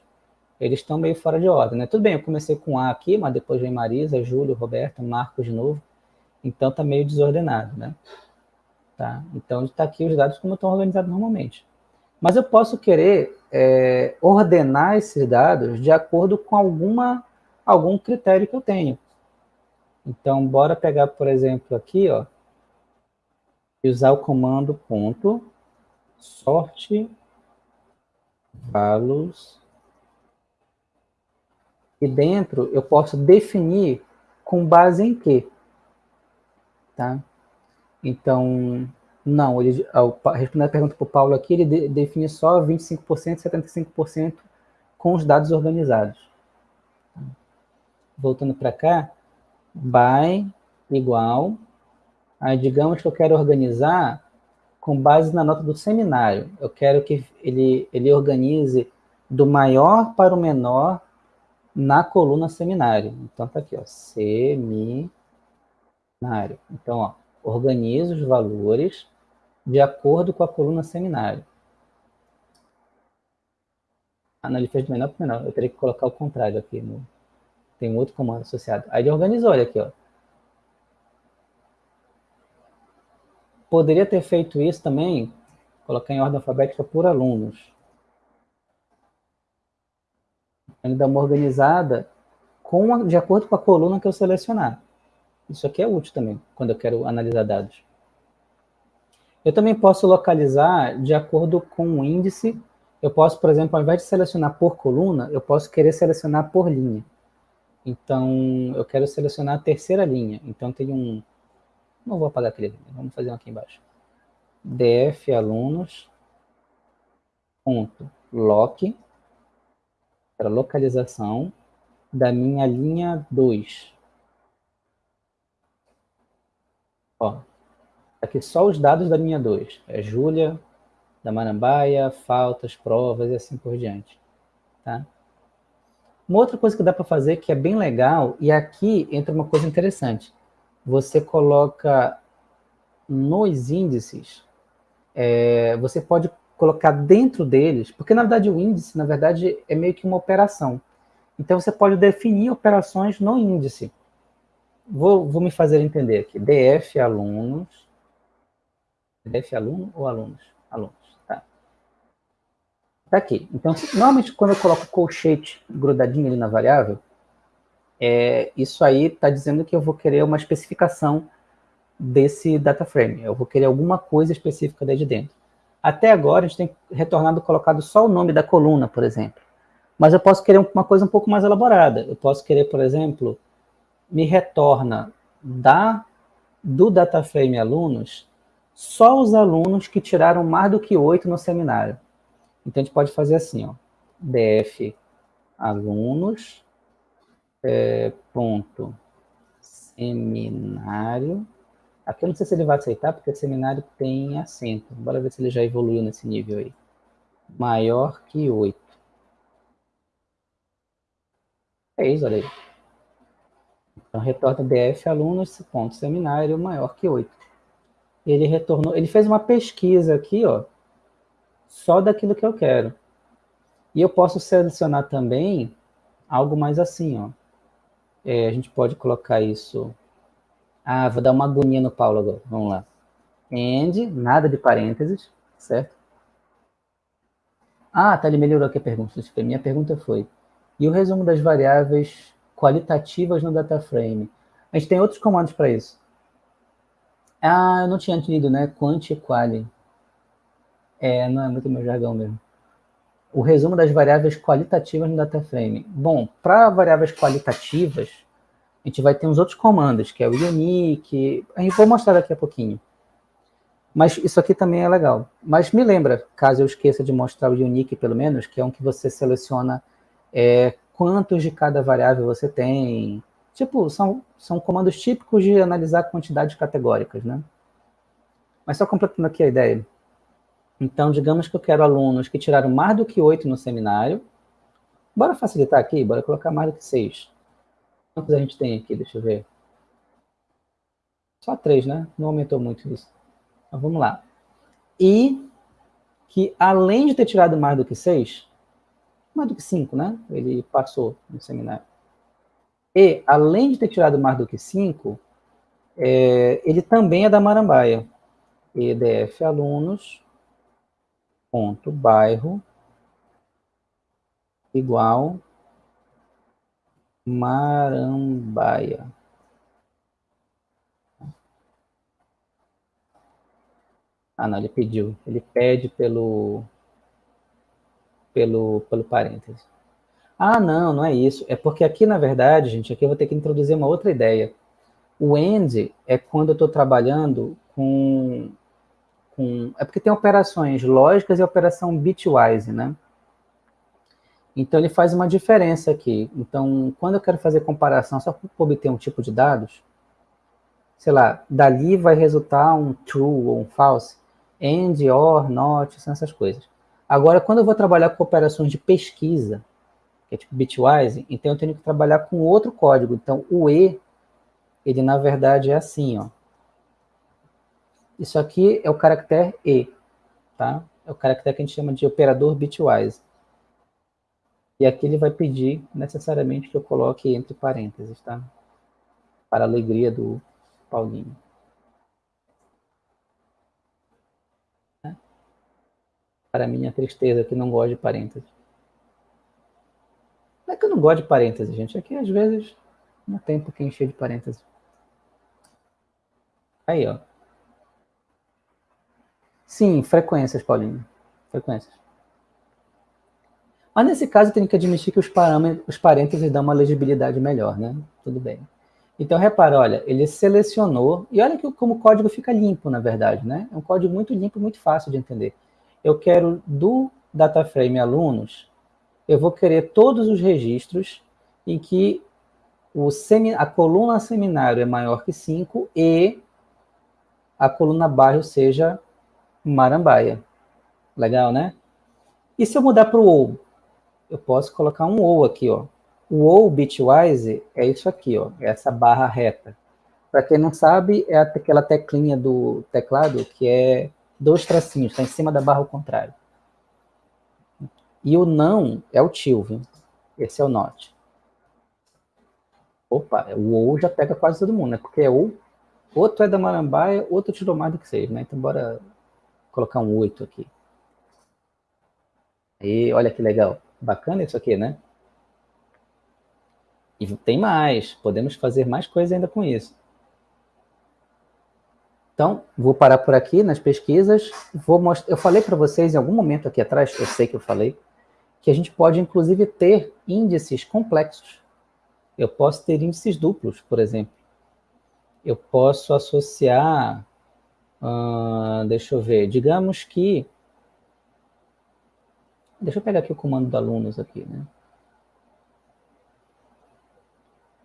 eles estão meio fora de ordem, né? Tudo bem, eu comecei com A aqui, mas depois vem Marisa, Júlio, Roberto, Marcos de novo. Então, está meio desordenado, né? Tá? Então, está aqui os dados como estão organizados normalmente. Mas eu posso querer é, ordenar esses dados de acordo com alguma, algum critério que eu tenho. Então, bora pegar, por exemplo, aqui, ó, e usar o comando ponto sorte values e dentro eu posso definir com base em quê? Tá? Então, não, ele, respondendo a pergunta para o Paulo aqui, ele de, define só 25% e 75% com os dados organizados. Voltando para cá, by igual, aí digamos que eu quero organizar com base na nota do seminário. Eu quero que ele, ele organize do maior para o menor na coluna seminário. Então, tá aqui, ó, seminário. Então, ó, organiza os valores de acordo com a coluna seminário. Ah, não, ele fez de menor para menor. Eu teria que colocar o contrário aqui. No... Tem um outro comando associado. Aí ele organizou, olha aqui, ó. Poderia ter feito isso também, colocar em ordem alfabética por alunos. Ele dá uma organizada com a, de acordo com a coluna que eu selecionar. Isso aqui é útil também, quando eu quero analisar dados. Eu também posso localizar de acordo com o índice. Eu posso, por exemplo, ao invés de selecionar por coluna, eu posso querer selecionar por linha. Então, eu quero selecionar a terceira linha. Então, tem um... Não vou apagar aquele vamos fazer um aqui embaixo. df alunos ponto lock Para localização da minha linha 2. Ó, aqui só os dados da linha 2. É Júlia, da Marambaia, faltas, provas e assim por diante. Tá? Uma outra coisa que dá para fazer que é bem legal, e aqui entra uma coisa interessante. Você coloca nos índices, é, você pode colocar dentro deles, porque na verdade o índice, na verdade, é meio que uma operação. Então você pode definir operações no índice. Vou, vou me fazer entender aqui. DF alunos. DF aluno ou alunos? Alunos. Tá aqui. Então, normalmente quando eu coloco colchete grudadinho ali na variável, é, isso aí está dizendo que eu vou querer uma especificação desse data frame. Eu vou querer alguma coisa específica daí de dentro. Até agora, a gente tem retornado colocado só o nome da coluna, por exemplo. Mas eu posso querer uma coisa um pouco mais elaborada. Eu posso querer, por exemplo, me retorna da, do data frame alunos só os alunos que tiraram mais do que oito no seminário. Então, a gente pode fazer assim, ó, df alunos, é, ponto, seminário, aqui eu não sei se ele vai aceitar, porque seminário tem acento, bora ver se ele já evoluiu nesse nível aí, maior que 8. É isso, olha aí. Então, retorna df alunos, ponto, seminário, maior que 8. Ele retornou, ele fez uma pesquisa aqui, ó, só daquilo que eu quero. E eu posso selecionar também algo mais assim, ó. É, a gente pode colocar isso... Ah, vou dar uma agonia no Paulo agora. Vamos lá. And, nada de parênteses, certo? Ah, tá, ele melhorou aqui a pergunta. Minha pergunta foi, e o resumo das variáveis qualitativas no data frame? A gente tem outros comandos para isso. Ah, eu não tinha entendido, né? Quant e quali. É, não é muito meu jargão mesmo. O resumo das variáveis qualitativas no data frame. Bom, para variáveis qualitativas, a gente vai ter uns outros comandos, que é o unique, a gente vou mostrar daqui a pouquinho. Mas isso aqui também é legal. Mas me lembra, caso eu esqueça de mostrar o unique pelo menos, que é um que você seleciona é, quantos de cada variável você tem. Tipo, são, são comandos típicos de analisar quantidades categóricas, né? Mas só completando aqui a ideia. Então, digamos que eu quero alunos que tiraram mais do que oito no seminário. Bora facilitar aqui, bora colocar mais do que seis. Quantos a gente tem aqui? Deixa eu ver. Só três, né? Não aumentou muito isso. Então, vamos lá. E que, além de ter tirado mais do que seis, mais do que cinco, né? Ele passou no seminário. E, além de ter tirado mais do que cinco, é, ele também é da Marambaia. EDF alunos ponto bairro igual Marambaia. Ah, não, ele pediu. Ele pede pelo, pelo, pelo parêntese. Ah, não, não é isso. É porque aqui, na verdade, gente, aqui eu vou ter que introduzir uma outra ideia. O AND é quando eu estou trabalhando com com... É porque tem operações lógicas e operação bitwise, né? Então, ele faz uma diferença aqui. Então, quando eu quero fazer comparação só para obter um tipo de dados, sei lá, dali vai resultar um true ou um false, and, or, not, são essas coisas. Agora, quando eu vou trabalhar com operações de pesquisa, que é tipo bitwise, então eu tenho que trabalhar com outro código. Então, o E, ele na verdade é assim, ó. Isso aqui é o caractere E, tá? É o caractere que a gente chama de operador bitwise. E aqui ele vai pedir necessariamente que eu coloque entre parênteses, tá? Para a alegria do Paulinho. Para minha tristeza, que não gosto de parênteses. Não é que eu não gosto de parênteses, gente. É que às vezes não tem por que encher de parênteses. Aí, ó. Sim, frequências, Paulinho. Frequências. Mas nesse caso, eu tenho que admitir que os, os parênteses dão uma legibilidade melhor, né? Tudo bem. Então, repara, olha, ele selecionou, e olha que, como o código fica limpo, na verdade, né? É um código muito limpo, muito fácil de entender. Eu quero do DataFrame alunos, eu vou querer todos os registros em que o semi, a coluna seminário é maior que 5 e a coluna bairro seja marambaia. Legal, né? E se eu mudar para o? Eu posso colocar um OU aqui, ó. O OU bitwise é isso aqui, ó. É essa barra reta. Para quem não sabe, é aquela teclinha do teclado que é dois tracinhos, está em cima da barra ao contrário. E o não é o viu? Esse é o not. Opa, o ou já pega quase todo mundo, né? Porque é ou, outro é da Marambaia, outro tirou mais do que seis, né? Então bora colocar um oito aqui. E olha que legal. Bacana isso aqui, né? E tem mais, podemos fazer mais coisas ainda com isso. Então, vou parar por aqui nas pesquisas. Vou mostrar, eu falei para vocês em algum momento aqui atrás, eu sei que eu falei, que a gente pode inclusive ter índices complexos. Eu posso ter índices duplos, por exemplo. Eu posso associar, uh, deixa eu ver, digamos que, deixa eu pegar aqui o comando do alunos aqui, né?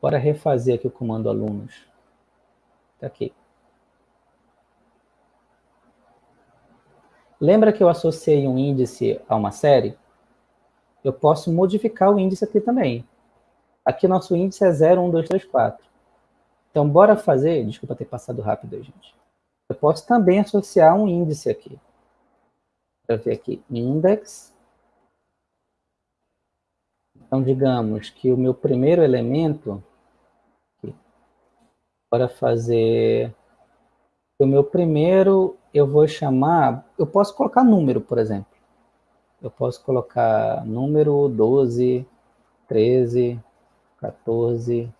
Bora refazer aqui o comando alunos. Está aqui. Lembra que eu associei um índice a uma série? Eu posso modificar o índice aqui também. Aqui nosso índice é 0, 1, 2, 3, 4. Então, bora fazer... Desculpa ter passado rápido gente. Eu posso também associar um índice aqui. Para ver aqui, index. Então, digamos que o meu primeiro elemento... Bora fazer... O meu primeiro eu vou chamar, eu posso colocar número, por exemplo. Eu posso colocar número 12, 13, 14,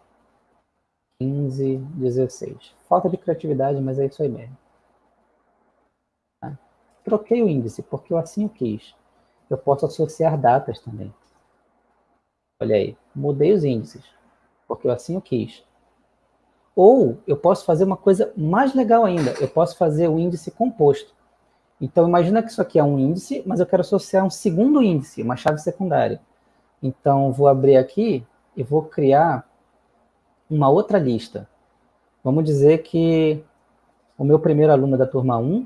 15, 16. Falta de criatividade, mas é isso aí mesmo. Tá? Troquei o índice, porque eu assim o quis. Eu posso associar datas também. Olha aí, mudei os índices, porque eu assim o quis. Ou eu posso fazer uma coisa mais legal ainda, eu posso fazer o índice composto. Então, imagina que isso aqui é um índice, mas eu quero associar um segundo índice, uma chave secundária. Então, vou abrir aqui e vou criar uma outra lista. Vamos dizer que o meu primeiro aluno é da turma 1,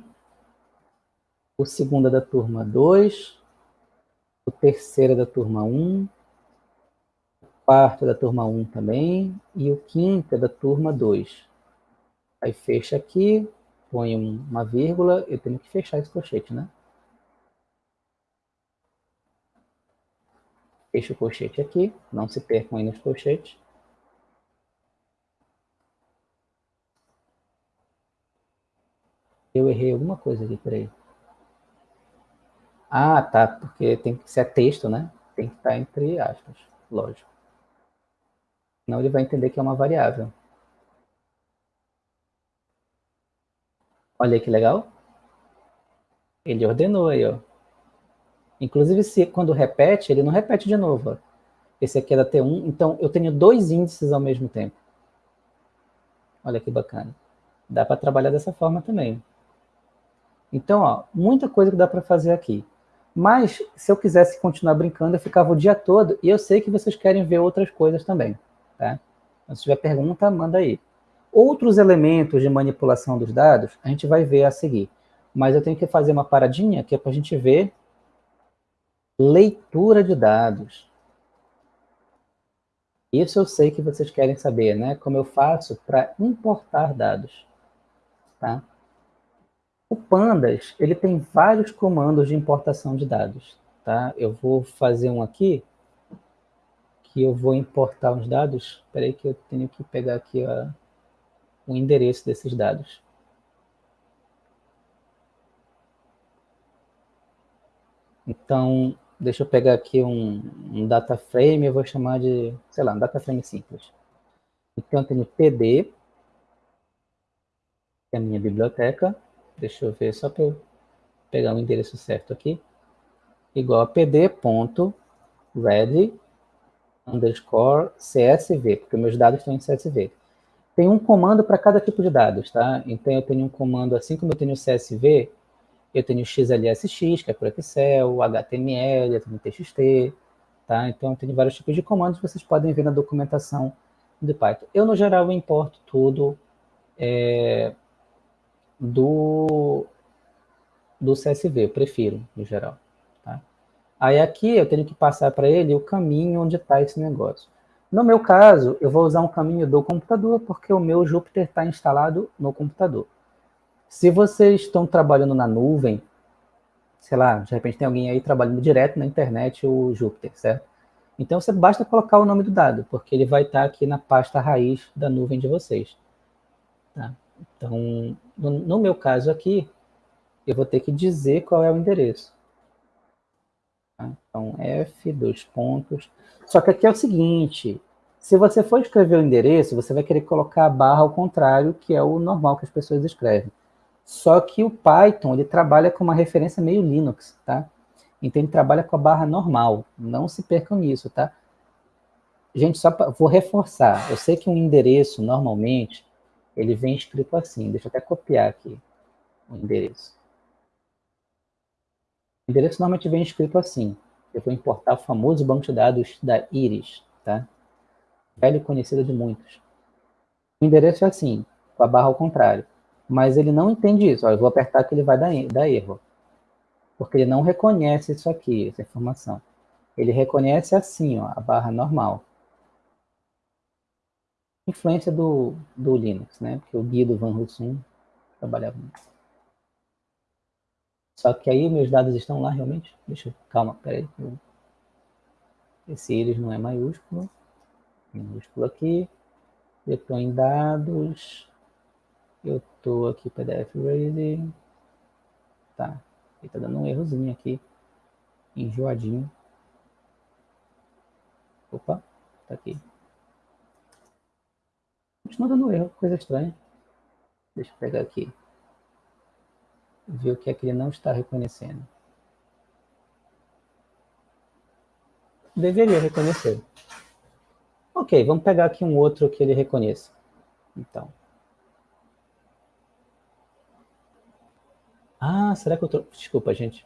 o segundo é da turma 2, o terceiro é da turma 1, quarto é da turma 1 também, e o quinto é da turma 2. Aí fecha aqui, põe uma vírgula, eu tenho que fechar esse colchete, né? Fecha o colchete aqui, não se percam aí nos colchetes. Eu errei alguma coisa aqui, peraí. Ah, tá, porque tem que ser texto, né? Tem que estar entre aspas, lógico. Senão ele vai entender que é uma variável. Olha que legal. Ele ordenou aí, ó. Inclusive, se quando repete, ele não repete de novo. Ó. Esse aqui é da T1, então eu tenho dois índices ao mesmo tempo. Olha que bacana. Dá para trabalhar dessa forma também. Então, ó, muita coisa que dá para fazer aqui. Mas, se eu quisesse continuar brincando, eu ficava o dia todo, e eu sei que vocês querem ver outras coisas também. Tá? Então, se tiver pergunta, manda aí. Outros elementos de manipulação dos dados, a gente vai ver a seguir. Mas eu tenho que fazer uma paradinha que é para a gente ver leitura de dados. Isso eu sei que vocês querem saber, né? Como eu faço para importar dados. Tá? O Pandas, ele tem vários comandos de importação de dados. Tá? Eu vou fazer um aqui, que eu vou importar os dados. Espera aí que eu tenho que pegar aqui a, o endereço desses dados. Então, deixa eu pegar aqui um, um data frame, eu vou chamar de, sei lá, um data frame simples. Então, eu tenho PD, que é a minha biblioteca. Deixa eu ver, só para eu pegar o endereço certo aqui. Igual a pd.ready underscore CSV, porque meus dados estão em CSV. Tem um comando para cada tipo de dados, tá? Então, eu tenho um comando, assim como eu tenho o CSV, eu tenho XLSX, que é por Excel, HTML, eu tenho TXT, Tá? Então, tem vários tipos de comandos, vocês podem ver na documentação do Python. Eu, no geral, importo tudo é, do, do CSV, eu prefiro, no geral. Tá? Aí aqui eu tenho que passar para ele o caminho onde está esse negócio. No meu caso, eu vou usar um caminho do computador, porque o meu Jupyter está instalado no computador. Se vocês estão trabalhando na nuvem, sei lá, de repente tem alguém aí trabalhando direto na internet o Jupyter, certo? Então você basta colocar o nome do dado, porque ele vai estar aqui na pasta raiz da nuvem de vocês. Tá? Então, no, no meu caso aqui, eu vou ter que dizer qual é o endereço. Tá? Então, F, dois pontos. Só que aqui é o seguinte, se você for escrever o endereço, você vai querer colocar a barra ao contrário, que é o normal que as pessoas escrevem. Só que o Python, ele trabalha com uma referência meio Linux, tá? Então ele trabalha com a barra normal, não se percam nisso, tá? Gente, só pra, vou reforçar, eu sei que um endereço, normalmente, ele vem escrito assim, deixa eu até copiar aqui o endereço. O endereço normalmente vem escrito assim, eu vou importar o famoso banco de dados da Iris, tá? Velho conhecido de muitos. O endereço é assim, com a barra ao contrário. Mas ele não entende isso. Ó, eu vou apertar que ele vai dar, dar erro. Porque ele não reconhece isso aqui, essa informação. Ele reconhece assim, ó, a barra normal. Influência do, do Linux, né? Porque o Guido Van Rossum trabalhava nisso. Só que aí meus dados estão lá realmente? Deixa eu... Calma, peraí. Esse íris não é maiúsculo. Minúsculo aqui. Eu estou em dados. Eu estou aqui, PDF Ready. Tá. Ele tá dando um errozinho aqui. Enjoadinho. Opa, tá aqui. Continua dando erro, coisa estranha. Deixa eu pegar aqui. Ver o que é que ele não está reconhecendo. Deveria reconhecer. Ok, vamos pegar aqui um outro que ele reconheça. Então. Ah, será que eu... Tro... Desculpa, gente.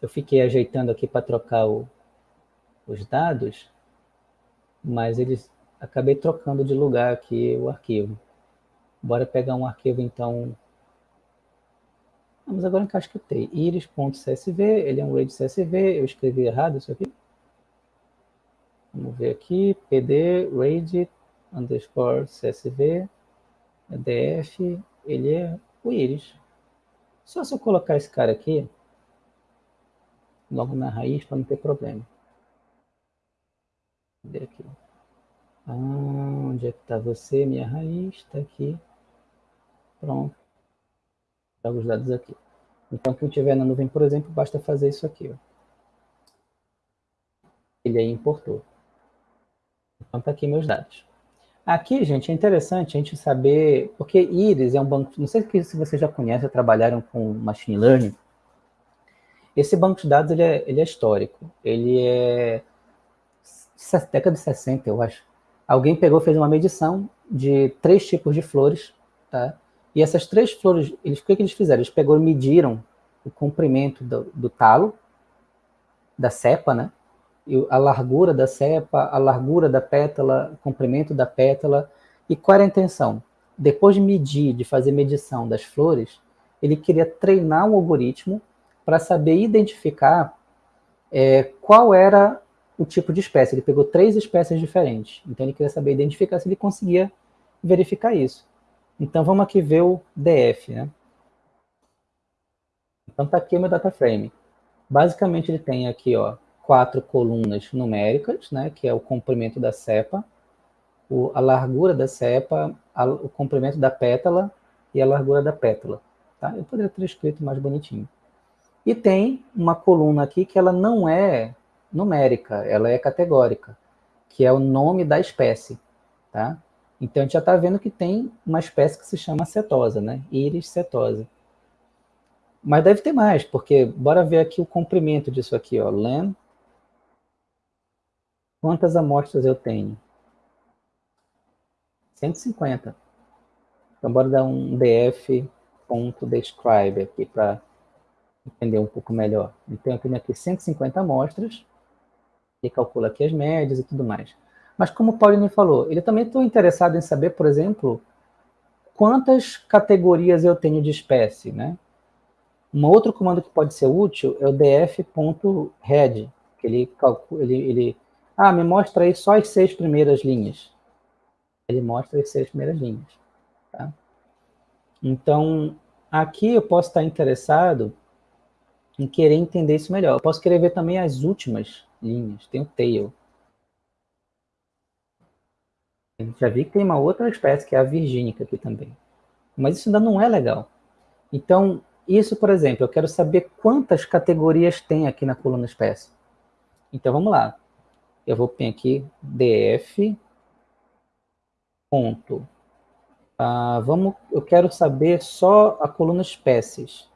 Eu fiquei ajeitando aqui para trocar o... os dados, mas eles... Acabei trocando de lugar aqui o arquivo. Bora pegar um arquivo, então... Vamos agora encasquetei. iris.csv, ele é um RAID CSV, eu escrevi errado isso aqui. Vamos ver aqui, pd RAID underscore csv, df, ele é o iris. Só se eu colocar esse cara aqui, logo na raiz, para não ter problema. Cadê aqui? Ah, onde é que está você? Minha raiz está aqui. Pronto. Jogo os dados aqui. Então, quem tiver na nuvem, por exemplo, basta fazer isso aqui. Ó. Ele aí importou. Então, está aqui meus dados. Aqui, gente, é interessante a gente saber, porque Iris é um banco, não sei se vocês já conhecem, trabalharam com Machine Learning, esse banco de dados ele é, ele é histórico, ele é década de 60, eu acho. Alguém pegou, fez uma medição de três tipos de flores, tá? E essas três flores, eles, o que, que eles fizeram? Eles pegou e mediram o comprimento do, do talo, da cepa, né? a largura da cepa, a largura da pétala, o comprimento da pétala, e qual era a intenção? Depois de medir, de fazer medição das flores, ele queria treinar um algoritmo para saber identificar é, qual era o tipo de espécie. Ele pegou três espécies diferentes, então ele queria saber identificar se ele conseguia verificar isso. Então vamos aqui ver o DF, né? Então tá aqui o meu data frame. Basicamente ele tem aqui, ó, quatro colunas numéricas, né, que é o comprimento da cepa, o, a largura da cepa, a, o comprimento da pétala e a largura da pétala. Tá? Eu poderia ter escrito mais bonitinho. E tem uma coluna aqui que ela não é numérica, ela é categórica, que é o nome da espécie. Tá? Então, a gente já está vendo que tem uma espécie que se chama cetosa, né? Iris cetosa. Mas deve ter mais, porque bora ver aqui o comprimento disso aqui, ó. Len Quantas amostras eu tenho? 150. Então, bora dar um df.describe aqui para entender um pouco melhor. Então, eu tenho aqui 150 amostras Ele calcula aqui as médias e tudo mais. Mas como o Paulinho falou, ele também está interessado em saber, por exemplo, quantas categorias eu tenho de espécie, né? Um outro comando que pode ser útil é o df.head, que ele calcula, ele, ele, ah, me mostra aí só as seis primeiras linhas. Ele mostra as seis primeiras linhas, tá? Então, aqui eu posso estar interessado em querer entender isso melhor. Eu posso querer ver também as últimas linhas, tem o tail. Já vi que tem uma outra espécie, que é a virgínica aqui também. Mas isso ainda não é legal. Então, isso, por exemplo, eu quero saber quantas categorias tem aqui na coluna espécie. Então, vamos lá. Eu vou pôr aqui df ponto. Ah, vamos, eu quero saber só a coluna espécies.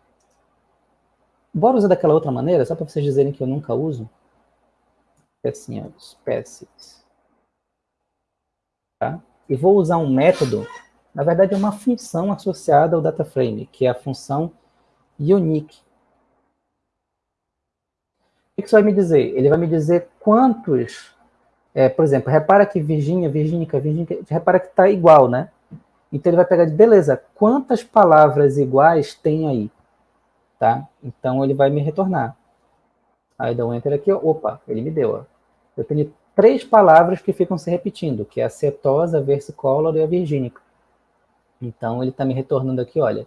Bora usar daquela outra maneira, só para vocês dizerem que eu nunca uso. É assim, ó, espécies. Tá? E vou usar um método, na verdade é uma função associada ao DataFrame, que é a função unique. O que isso vai me dizer? Ele vai me dizer quantos, é, por exemplo, repara que Virgínia, Virgínica, Virgínica, repara que está igual, né? Então ele vai pegar beleza, quantas palavras iguais tem aí? Tá? Então ele vai me retornar. Aí dá um enter aqui, ó, opa, ele me deu. Ó. Eu tenho três palavras que ficam se repetindo, que é a cetosa, a versicolor e a virgínica. Então ele está me retornando aqui, olha,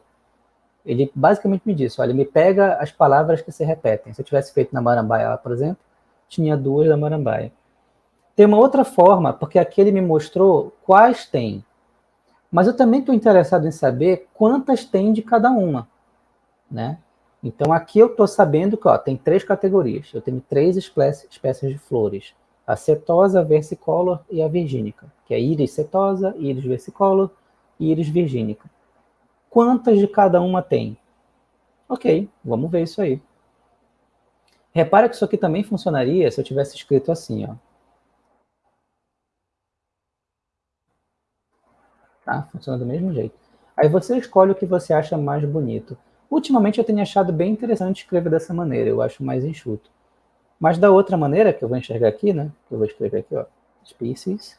ele basicamente me disse, olha, me pega as palavras que se repetem. Se eu tivesse feito na marambaia, por exemplo, tinha duas da marambaia. Tem uma outra forma, porque aqui ele me mostrou quais tem. Mas eu também estou interessado em saber quantas tem de cada uma. Né? Então aqui eu estou sabendo que ó, tem três categorias. Eu tenho três espécies de flores. A setosa, versicolor e a virgínica. Que é íris setosa, íris versicolor e íris virgínica. Quantas de cada uma tem? Ok, vamos ver isso aí. Repara que isso aqui também funcionaria se eu tivesse escrito assim, ó. Tá? Funciona do mesmo jeito. Aí você escolhe o que você acha mais bonito. Ultimamente eu tenho achado bem interessante escrever dessa maneira, eu acho mais enxuto. Mas da outra maneira, que eu vou enxergar aqui, né? Que eu vou escrever aqui, ó. Species.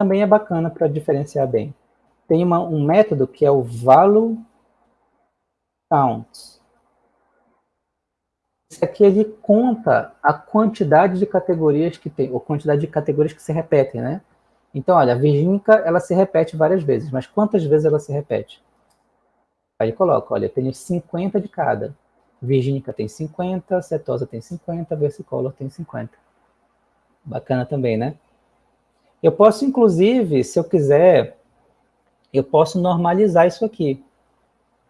Também é bacana para diferenciar bem tem uma, um método que é o value count. Esse aqui ele conta a quantidade de categorias que tem, ou quantidade de categorias que se repetem, né? Então, olha, a virgínica, ela se repete várias vezes, mas quantas vezes ela se repete? Aí coloca, olha, eu tenho 50 de cada. Virgínica tem 50, setosa tem 50, versicolor tem 50. Bacana também, né? Eu posso, inclusive, se eu quiser, eu posso normalizar isso aqui.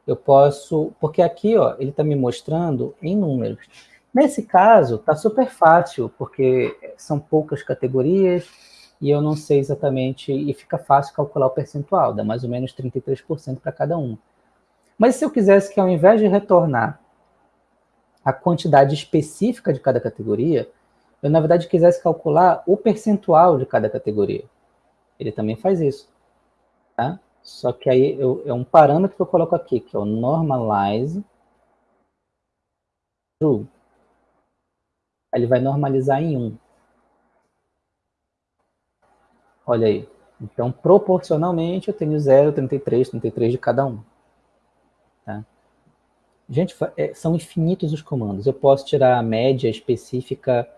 Eu posso, porque aqui, ó, ele está me mostrando em números. Nesse caso, está super fácil, porque são poucas categorias e eu não sei exatamente, e fica fácil calcular o percentual, dá mais ou menos 33% para cada um. Mas se eu quisesse que ao invés de retornar a quantidade específica de cada categoria, eu na verdade quisesse calcular o percentual de cada categoria. Ele também faz isso. Tá? Só que aí eu, é um parâmetro que eu coloco aqui, que é o normalize true. Ele vai normalizar em 1. Olha aí. Então, proporcionalmente, eu tenho 0, 33, 33 de cada um. Gente, é, são infinitos os comandos. Eu posso tirar a média específica.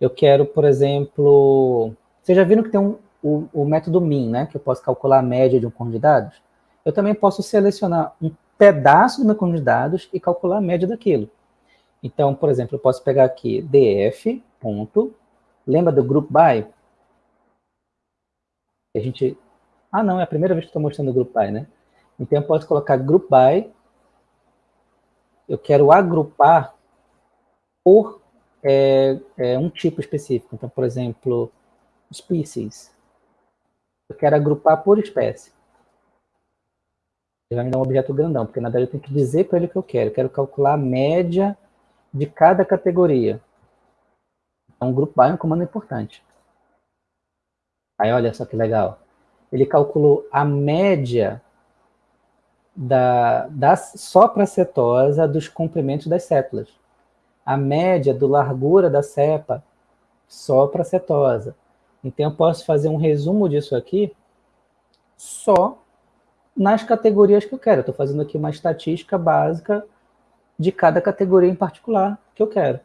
Eu quero, por exemplo... Vocês já viram que tem um, o, o método min, né, que eu posso calcular a média de um conjunto de dados, eu também posso selecionar um pedaço do meu conjunto de dados e calcular a média daquilo. Então, por exemplo, eu posso pegar aqui df, ponto, lembra do group by? A gente... Ah, não, é a primeira vez que estou mostrando o group by, né? Então, eu posso colocar group by, eu quero agrupar por é, é, um tipo específico. Então, por exemplo, species. Eu quero agrupar por espécie. Ele vai me dar um objeto grandão, porque na verdade eu tenho que dizer para ele o que eu quero. Eu quero calcular a média de cada categoria. Então, grupo by é um comando importante. Aí, olha só que legal. Ele calculou a média da, da, só para a cetosa dos comprimentos das células. a média do largura da cepa só para cetosa. Então, eu posso fazer um resumo disso aqui só nas categorias que eu quero. Estou fazendo aqui uma estatística básica de cada categoria em particular que eu quero.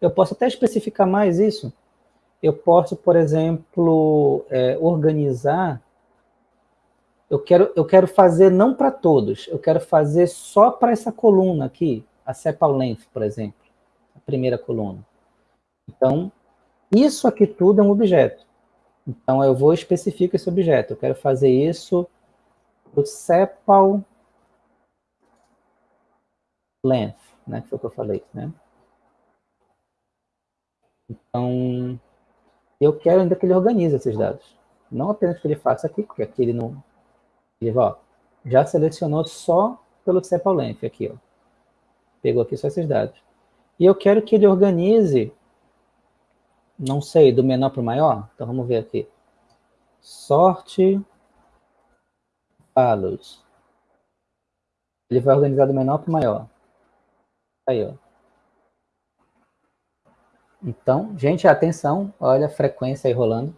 Eu posso até especificar mais isso. Eu posso, por exemplo, é, organizar. Eu quero, eu quero fazer não para todos, eu quero fazer só para essa coluna aqui, a sepal length, por exemplo, a primeira coluna. Então, isso aqui tudo é um objeto. Então, eu vou especificar esse objeto. Eu quero fazer isso do sepal length, né? Que foi o que eu falei, né? Então, eu quero ainda que ele organize esses dados. Não apenas que ele faça aqui, porque aqui ele não... Ó, já selecionou só pelo sepal length aqui, ó. Pegou aqui só esses dados. E eu quero que ele organize não sei, do menor para o maior? Então vamos ver aqui. Sorte follows. Ele vai organizar do menor para o maior. Aí, ó. Então, gente, atenção, olha a frequência aí rolando.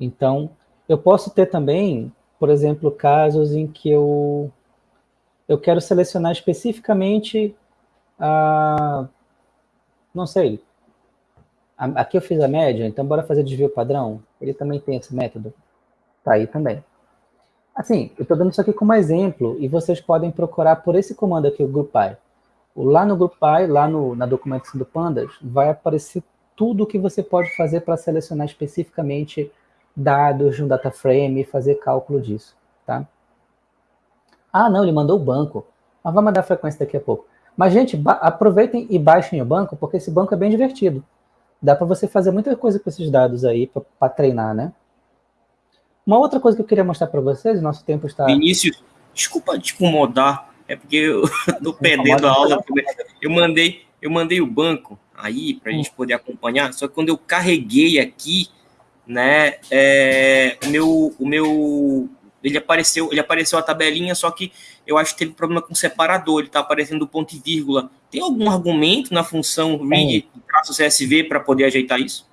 Então, eu posso ter também, por exemplo, casos em que eu, eu quero selecionar especificamente a não sei. Aqui eu fiz a média, então bora fazer desvio padrão. Ele também tem esse método. Tá aí também. Assim, eu estou dando isso aqui como exemplo, e vocês podem procurar por esse comando aqui, o GroupBy. Lá no GroupBy, lá no, na documentação do Pandas, vai aparecer tudo o que você pode fazer para selecionar especificamente dados de um data frame e fazer cálculo disso, tá? Ah, não, ele mandou o banco. Mas vai mandar a frequência daqui a pouco. Mas, gente, aproveitem e baixem o banco, porque esse banco é bem divertido. Dá para você fazer muita coisa com esses dados aí para treinar, né? Uma outra coisa que eu queria mostrar para vocês, nosso tempo está... Vinícius, desculpa te incomodar, é porque eu estou perdendo a aula. Eu mandei, eu mandei o banco aí para a gente poder acompanhar, só que quando eu carreguei aqui, né, é, o meu, o meu ele apareceu, ele apareceu a tabelinha, só que eu acho que teve problema com o separador, ele está aparecendo ponto e vírgula. Tem algum argumento na função read traço CSV para poder ajeitar isso?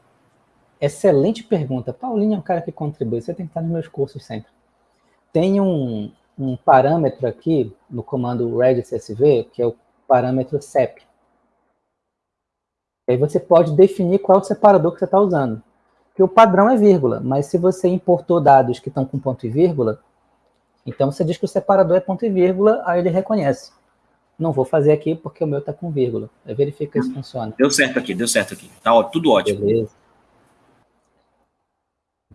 Excelente pergunta. Paulinho é um cara que contribui, você tem que estar nos meus cursos sempre. Tem um, um parâmetro aqui no comando read CSV, que é o parâmetro CEP. Aí você pode definir qual é o separador que você está usando que o padrão é vírgula, mas se você importou dados que estão com ponto e vírgula, então você diz que o separador é ponto e vírgula, aí ele reconhece. Não vou fazer aqui porque o meu está com vírgula. Aí verifica se funciona. Deu certo aqui, deu certo aqui. Tá ó, tudo ótimo. Beleza.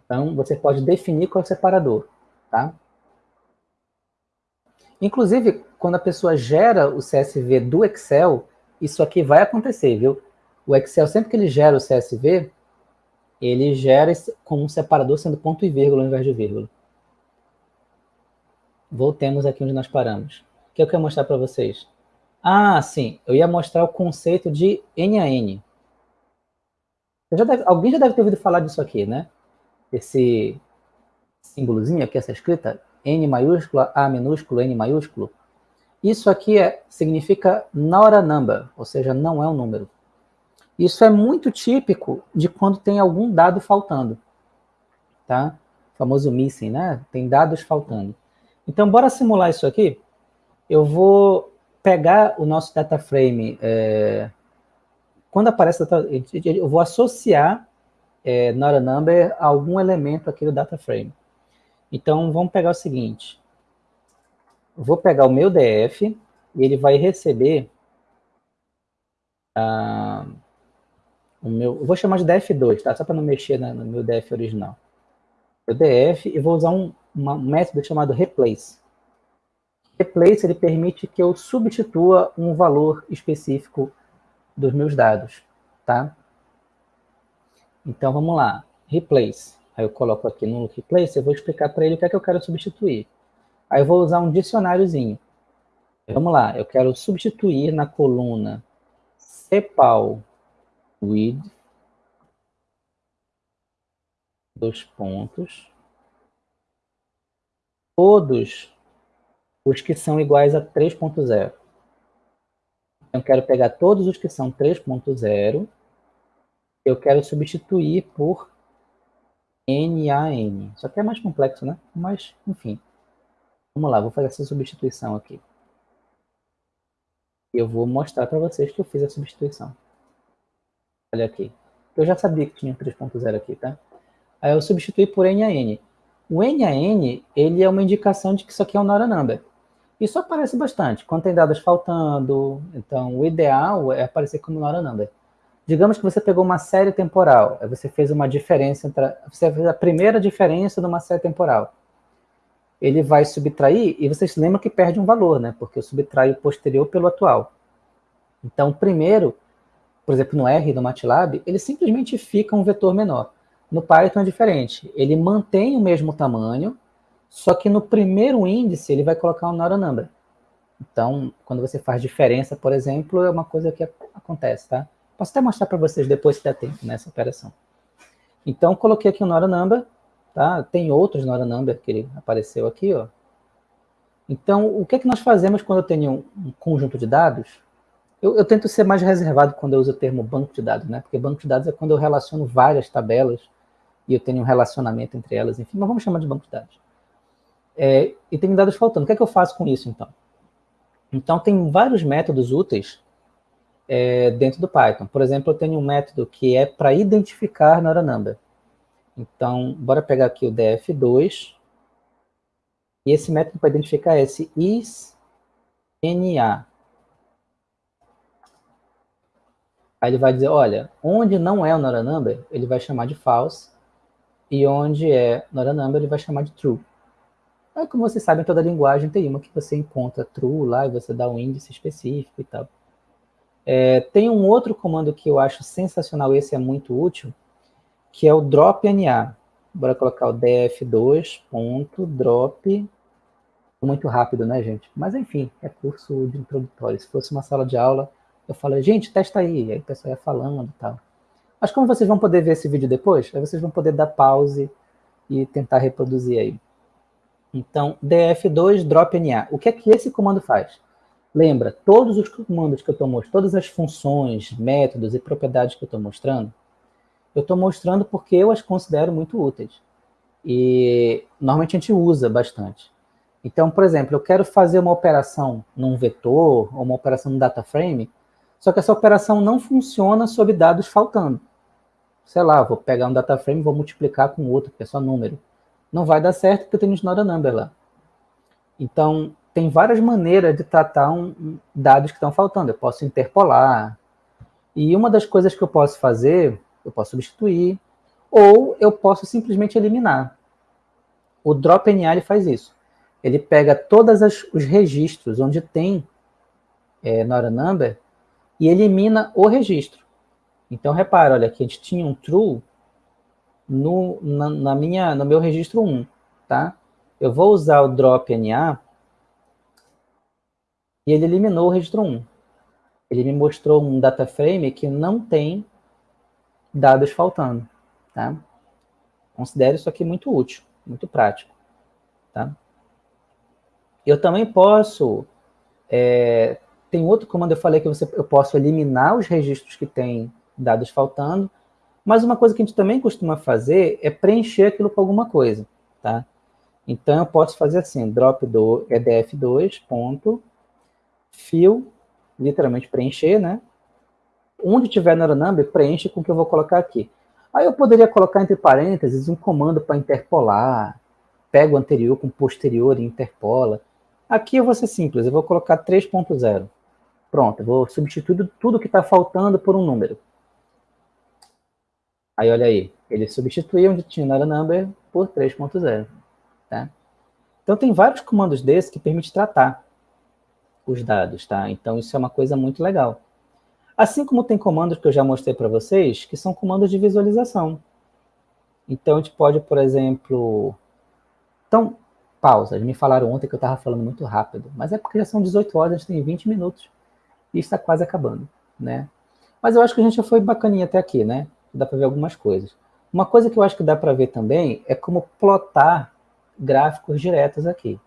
Então, você pode definir qual é o separador, tá? Inclusive, quando a pessoa gera o CSV do Excel, isso aqui vai acontecer, viu? O Excel, sempre que ele gera o CSV, ele gera com um separador sendo ponto e vírgula ao invés de vírgula. Voltemos aqui onde nós paramos. O que eu quero mostrar para vocês? Ah, sim, eu ia mostrar o conceito de N a N. Já deve, alguém já deve ter ouvido falar disso aqui, né? Esse símbolozinho aqui, essa escrita, N maiúscula, A minúsculo, N maiúsculo. Isso aqui é, significa not a number, ou seja, não é um número. Isso é muito típico de quando tem algum dado faltando, tá? O famoso missing, né? Tem dados faltando. Então, bora simular isso aqui. Eu vou pegar o nosso data frame, é, quando aparece, eu vou associar é, not a number a algum elemento aqui do data frame. Então, vamos pegar o seguinte. vou pegar o meu DF e ele vai receber... Ah, o meu, eu vou chamar de DF2, tá? Só para não mexer no meu DF original. O DF, e vou usar um, uma, um método chamado replace. Replace, ele permite que eu substitua um valor específico dos meus dados, tá? Então, vamos lá. Replace. Aí eu coloco aqui no replace, eu vou explicar para ele o que é que eu quero substituir. Aí eu vou usar um dicionáriozinho. Vamos lá, eu quero substituir na coluna CEPAL with dois pontos, todos os que são iguais a 3.0. Eu quero pegar todos os que são 3.0, eu quero substituir por NaN. Só que é mais complexo, né? Mas, enfim. Vamos lá, vou fazer essa substituição aqui. Eu vou mostrar para vocês que eu fiz a substituição. Olha aqui. Eu já sabia que tinha 3.0 aqui, tá? Aí eu substituí por NaN. O NaN, ele é uma indicação de que isso aqui é um Nora Number. Isso aparece bastante, quando tem dados faltando, então o ideal é aparecer como Nora Number. Digamos que você pegou uma série temporal, você fez uma diferença, entre, você fez a primeira diferença de uma série temporal. Ele vai subtrair, e vocês lembram que perde um valor, né? Porque eu subtraio o posterior pelo atual. Então, primeiro, por exemplo, no R do MATLAB, ele simplesmente fica um vetor menor. No Python é diferente. Ele mantém o mesmo tamanho, só que no primeiro índice ele vai colocar um Nora Number. Então, quando você faz diferença, por exemplo, é uma coisa que acontece, tá? Posso até mostrar para vocês depois se der tempo nessa operação. Então, coloquei aqui o Nora Number, tá? Tem outros Nora Number que ele apareceu aqui, ó. Então, o que é que nós fazemos quando eu tenho um conjunto de dados? Eu, eu, tento ser mais reservado quando eu uso o termo banco de dados, né? Porque banco de dados é quando eu relaciono várias tabelas e eu tenho um relacionamento entre elas, enfim, mas vamos chamar de banco de dados. É, e tem dados faltando. O que é que eu faço com isso, então? Então, tem vários métodos úteis é, dentro do Python. Por exemplo, eu tenho um método que é para identificar Nora Number. Então, bora pegar aqui o df2. E esse método para identificar é esse isNA. Aí ele vai dizer, olha, onde não é o Nora Number, ele vai chamar de false e onde é not a number, ele vai chamar de true. Aí, como vocês sabem, toda linguagem tem uma que você encontra true lá e você dá um índice específico e tal. É, tem um outro comando que eu acho sensacional, esse é muito útil, que é o drop NA. Bora colocar o df2.drop. Muito rápido, né, gente? Mas, enfim, é curso de introdutório. Se fosse uma sala de aula, eu falei, gente, testa aí. Aí o pessoal ia falando e tal. Mas como vocês vão poder ver esse vídeo depois, aí vocês vão poder dar pause e tentar reproduzir aí. Então, df2 drop na. O que é que esse comando faz? Lembra, todos os comandos que eu estou mostrando, todas as funções, métodos e propriedades que eu estou mostrando, eu estou mostrando porque eu as considero muito úteis. E normalmente a gente usa bastante. Então, por exemplo, eu quero fazer uma operação num vetor, ou uma operação no data frame, só que essa operação não funciona sob dados faltando sei lá, vou pegar um data frame e vou multiplicar com outro, que é só número. Não vai dar certo porque eu tenho not a number lá. Então, tem várias maneiras de tratar um, dados que estão faltando. Eu posso interpolar. E uma das coisas que eu posso fazer, eu posso substituir, ou eu posso simplesmente eliminar. O drop NA ele faz isso. Ele pega todos os registros onde tem é, not a number e elimina o registro. Então, repara, olha, aqui a gente tinha um true no, na, na, minha, no meu registro 1, tá? Eu vou usar o drop NA e ele eliminou o registro 1. Ele me mostrou um data frame que não tem dados faltando, tá? Considero isso aqui muito útil, muito prático, tá? Eu também posso, é, tem outro comando, eu falei que você, eu posso eliminar os registros que tem dados faltando, mas uma coisa que a gente também costuma fazer é preencher aquilo com alguma coisa, tá? Então, eu posso fazer assim, drop do edf2 ponto fill, literalmente preencher, né? Onde tiver number, preenche com o que eu vou colocar aqui. Aí eu poderia colocar entre parênteses um comando para interpolar, pega o anterior com o posterior e interpola. Aqui eu vou ser simples, eu vou colocar 3.0. Pronto, vou substituir tudo que está faltando por um número. Aí, olha aí, ele substituiu tinha not number por 3.0, tá? Então, tem vários comandos desses que permitem tratar os dados, tá? Então, isso é uma coisa muito legal. Assim como tem comandos que eu já mostrei para vocês, que são comandos de visualização. Então, a gente pode, por exemplo... Então, pausa. Me falaram ontem que eu estava falando muito rápido, mas é porque já são 18 horas, a gente tem 20 minutos está quase acabando, né? Mas eu acho que a gente já foi bacaninha até aqui, né? dá para ver algumas coisas. Uma coisa que eu acho que dá para ver também é como plotar gráficos diretos aqui.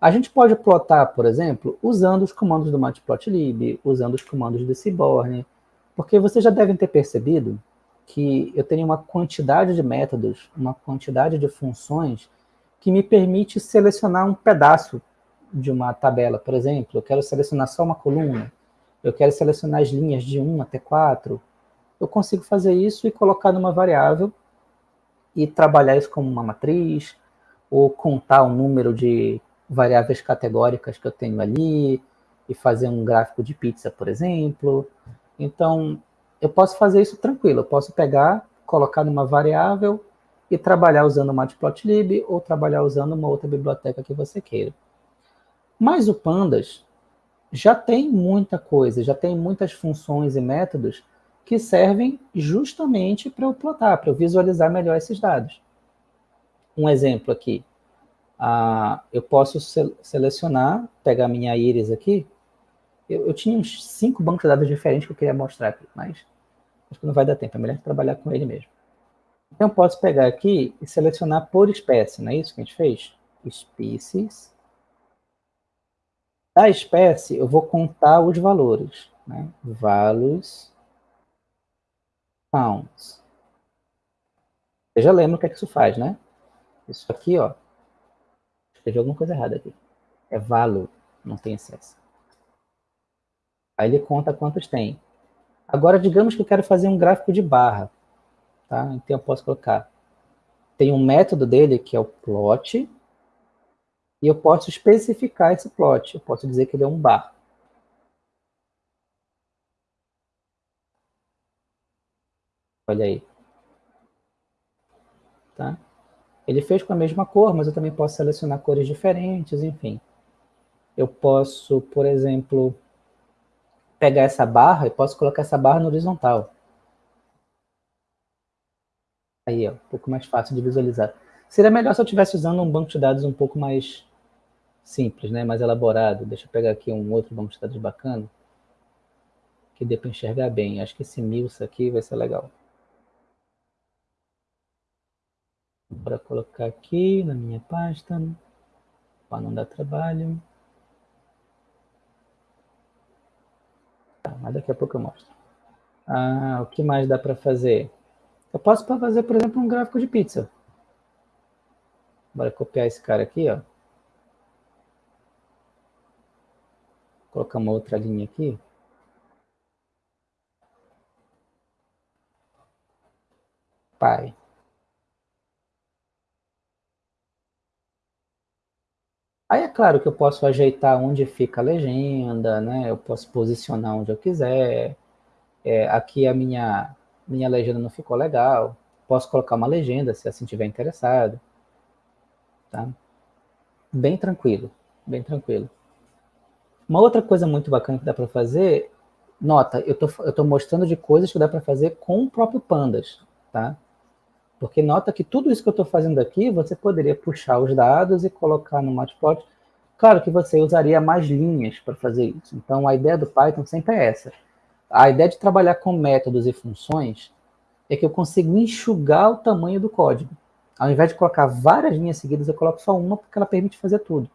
A gente pode plotar, por exemplo, usando os comandos do matplotlib, usando os comandos do Seaborn, porque vocês já devem ter percebido que eu tenho uma quantidade de métodos, uma quantidade de funções que me permite selecionar um pedaço de uma tabela. Por exemplo, eu quero selecionar só uma coluna, eu quero selecionar as linhas de 1 até 4. Eu consigo fazer isso e colocar numa variável e trabalhar isso como uma matriz, ou contar o número de variáveis categóricas que eu tenho ali, e fazer um gráfico de pizza, por exemplo. Então, eu posso fazer isso tranquilo. Eu posso pegar, colocar numa variável e trabalhar usando o Matplotlib ou trabalhar usando uma outra biblioteca que você queira. Mas o Pandas já tem muita coisa, já tem muitas funções e métodos que servem justamente para eu plotar, para eu visualizar melhor esses dados. Um exemplo aqui. Ah, eu posso selecionar, pegar minha íris aqui. Eu, eu, tinha uns cinco bancos de dados diferentes que eu queria mostrar aqui, mas acho que não vai dar tempo, é melhor trabalhar com ele mesmo. Então, eu posso pegar aqui e selecionar por espécie, não é isso que a gente fez? Species. Da espécie, eu vou contar os valores. Né? Values pounds. Você já lembra o que é que isso faz, né? Isso aqui, ó. Escrevi alguma coisa errada aqui. É value, não tem excesso. Aí ele conta quantos tem. Agora, digamos que eu quero fazer um gráfico de barra. Tá? Então, eu posso colocar... Tem um método dele, que é o plot, e eu posso especificar esse plot. Eu posso dizer que ele é um bar. Olha aí. Tá? Ele fez com a mesma cor, mas eu também posso selecionar cores diferentes, enfim. Eu posso, por exemplo, pegar essa barra e posso colocar essa barra no horizontal. Aí, ó, um pouco mais fácil de visualizar. Seria melhor se eu estivesse usando um banco de dados um pouco mais simples, né, mais elaborado. Deixa eu pegar aqui um outro banco de dados bacana, que dê para enxergar bem. Acho que esse Milsa aqui vai ser legal. Para colocar aqui na minha pasta, para não dar trabalho. Tá, mas daqui a pouco eu mostro. Ah, o que mais dá para fazer? Eu posso fazer, por exemplo, um gráfico de pizza. Bora copiar esse cara aqui, ó. Colocar uma outra linha aqui. Pai. Aí é claro que eu posso ajeitar onde fica a legenda, né? Eu posso posicionar onde eu quiser. É, aqui a minha, minha legenda não ficou legal. Posso colocar uma legenda, se assim tiver interessado. Tá? Bem tranquilo, bem tranquilo. Uma outra coisa muito bacana que dá para fazer, nota, eu tô, tô mostrando de coisas que dá para fazer com o próprio Pandas, tá? Porque nota que tudo isso que eu estou fazendo aqui, você poderia puxar os dados e colocar no Matplotlib. Claro que você usaria mais linhas para fazer isso. Então, a ideia do Python sempre é essa. A ideia de trabalhar com métodos e funções é que eu consigo enxugar o tamanho do código. Ao invés de colocar várias linhas seguidas, eu coloco só uma, porque ela permite fazer tudo.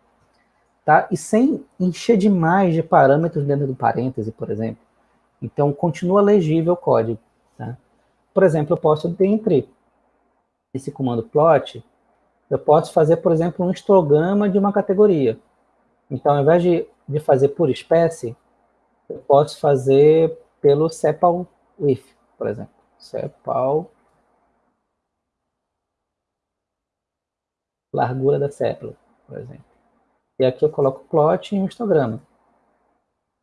Tá? E sem encher demais de parâmetros dentro do parêntese, por exemplo. Então, continua legível o código. Tá? Por exemplo, eu posso, dentre esse comando plot, eu posso fazer, por exemplo, um histograma de uma categoria. Então, ao invés de, de fazer por espécie, eu posso fazer pelo sepal with, por exemplo. Sepal largura da sépala, por exemplo. E aqui eu coloco plot e um histograma.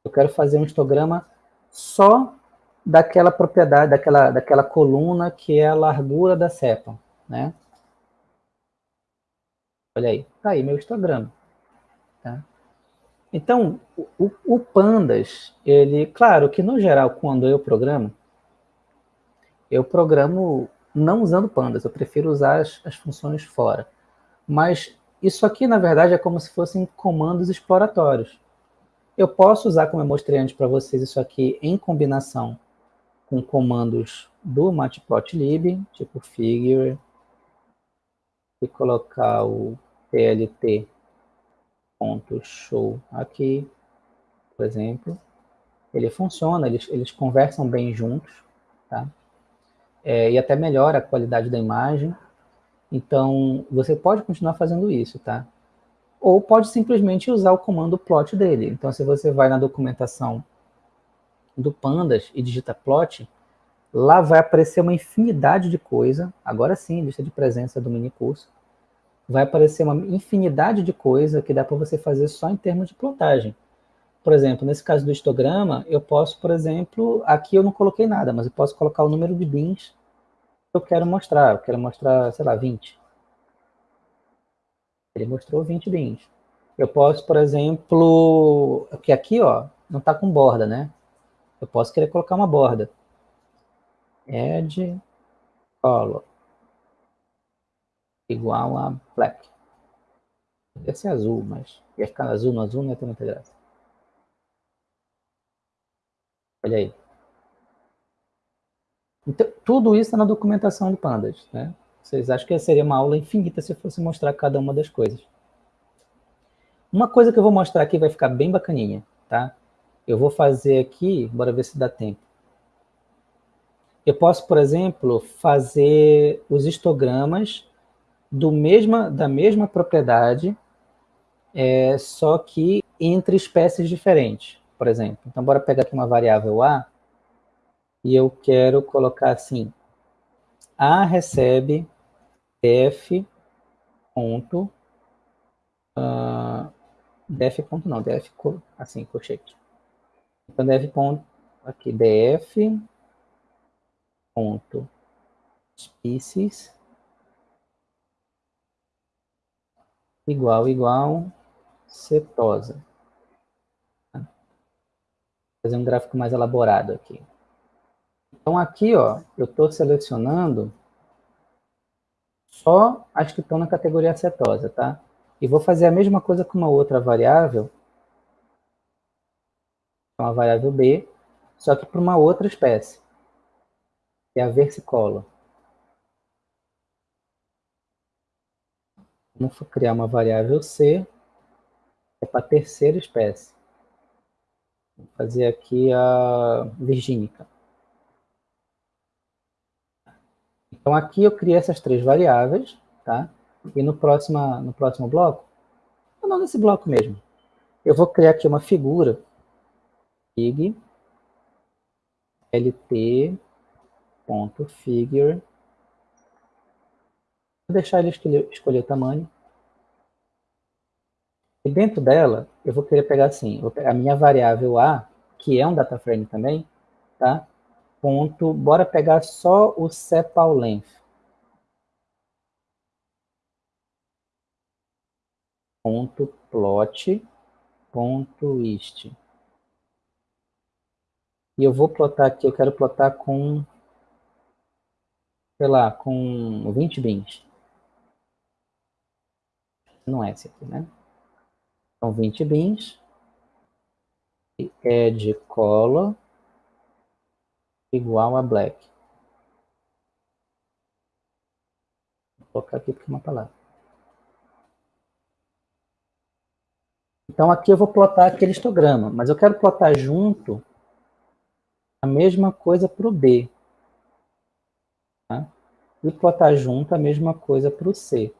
Eu quero fazer um histograma só daquela propriedade, daquela, daquela coluna que é a largura da sépala né? Olha aí, tá aí meu histograma. Tá? Então, o, o, Pandas, ele, claro que no geral, quando eu programo, eu programo não usando Pandas, eu prefiro usar as, as funções fora. Mas isso aqui, na verdade, é como se fossem comandos exploratórios. Eu posso usar, como eu mostrei antes para vocês, isso aqui em combinação com comandos do matplotlib, tipo figure, e colocar o PLT ponto show aqui, por exemplo, ele funciona, eles, eles conversam bem juntos, tá? É, e até melhora a qualidade da imagem. Então, você pode continuar fazendo isso, tá? Ou pode simplesmente usar o comando plot dele. Então, se você vai na documentação do Pandas e digita plot, lá vai aparecer uma infinidade de coisa, agora sim, lista de presença do mini curso, vai aparecer uma infinidade de coisa que dá para você fazer só em termos de plotagem. Por exemplo, nesse caso do histograma, eu posso, por exemplo, aqui eu não coloquei nada, mas eu posso colocar o número de bins eu quero mostrar. Eu quero mostrar, sei lá, 20. Ele mostrou 20 bins. Eu posso, por exemplo, que aqui, ó, não está com borda, né? Eu posso querer colocar uma borda. Add color igual a black. Ia ser azul, mas ia ficar azul no azul, não ia ter muita graça. Olha aí. Então, tudo isso está na documentação do Pandas. Né? Vocês acham que seria uma aula infinita se eu fosse mostrar cada uma das coisas. Uma coisa que eu vou mostrar aqui vai ficar bem bacaninha, tá? Eu vou fazer aqui, bora ver se dá tempo. Eu posso, por exemplo, fazer os histogramas do mesma, da mesma propriedade, é, só que entre espécies diferentes, por exemplo. Então, bora pegar aqui uma variável A, e eu quero colocar assim, A recebe def ponto, uh, def ponto não, def assim, colchete. Então, def ponto, aqui, def ponto species igual igual cetosa. Vou fazer um gráfico mais elaborado aqui. Então aqui, ó, eu estou selecionando só as que estão na categoria cetosa, tá? E vou fazer a mesma coisa com uma outra variável, uma variável B, só que para uma outra espécie é a versicola. Vamos criar uma variável C, é para a terceira espécie. Vou fazer aqui a virgínica. Então aqui eu criei essas três variáveis, tá? E no próximo, no próximo bloco, não nesse bloco mesmo, eu vou criar aqui uma figura, fig, lt, ponto figure. Vou deixar ele escolher, escolher o tamanho. E dentro dela, eu vou querer pegar assim, a minha variável A, que é um data frame também, tá? Ponto, bora pegar só o sepal length. Ponto plot, ponto ist. E eu vou plotar aqui, eu quero plotar com sei lá, com 20 bins. Não é esse aqui, né? Então, 20 bins. Add color igual a black. Vou colocar aqui porque é uma palavra. Então, aqui eu vou plotar aquele histograma, mas eu quero plotar junto a mesma coisa para o B. Tá? E plotar junto a mesma coisa para o C.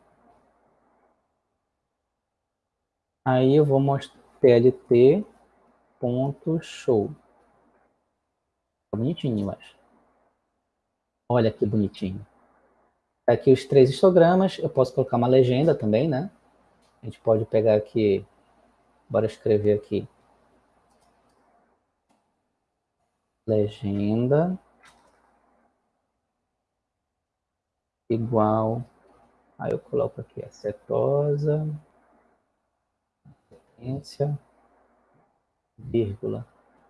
Aí eu vou mostrar tlt ponto show. Tá bonitinho, acho. Olha que bonitinho. Aqui os três histogramas. Eu posso colocar uma legenda também, né? A gente pode pegar aqui, bora escrever aqui. Legenda. igual, aí eu coloco aqui a cetosa, sequência, vírgula.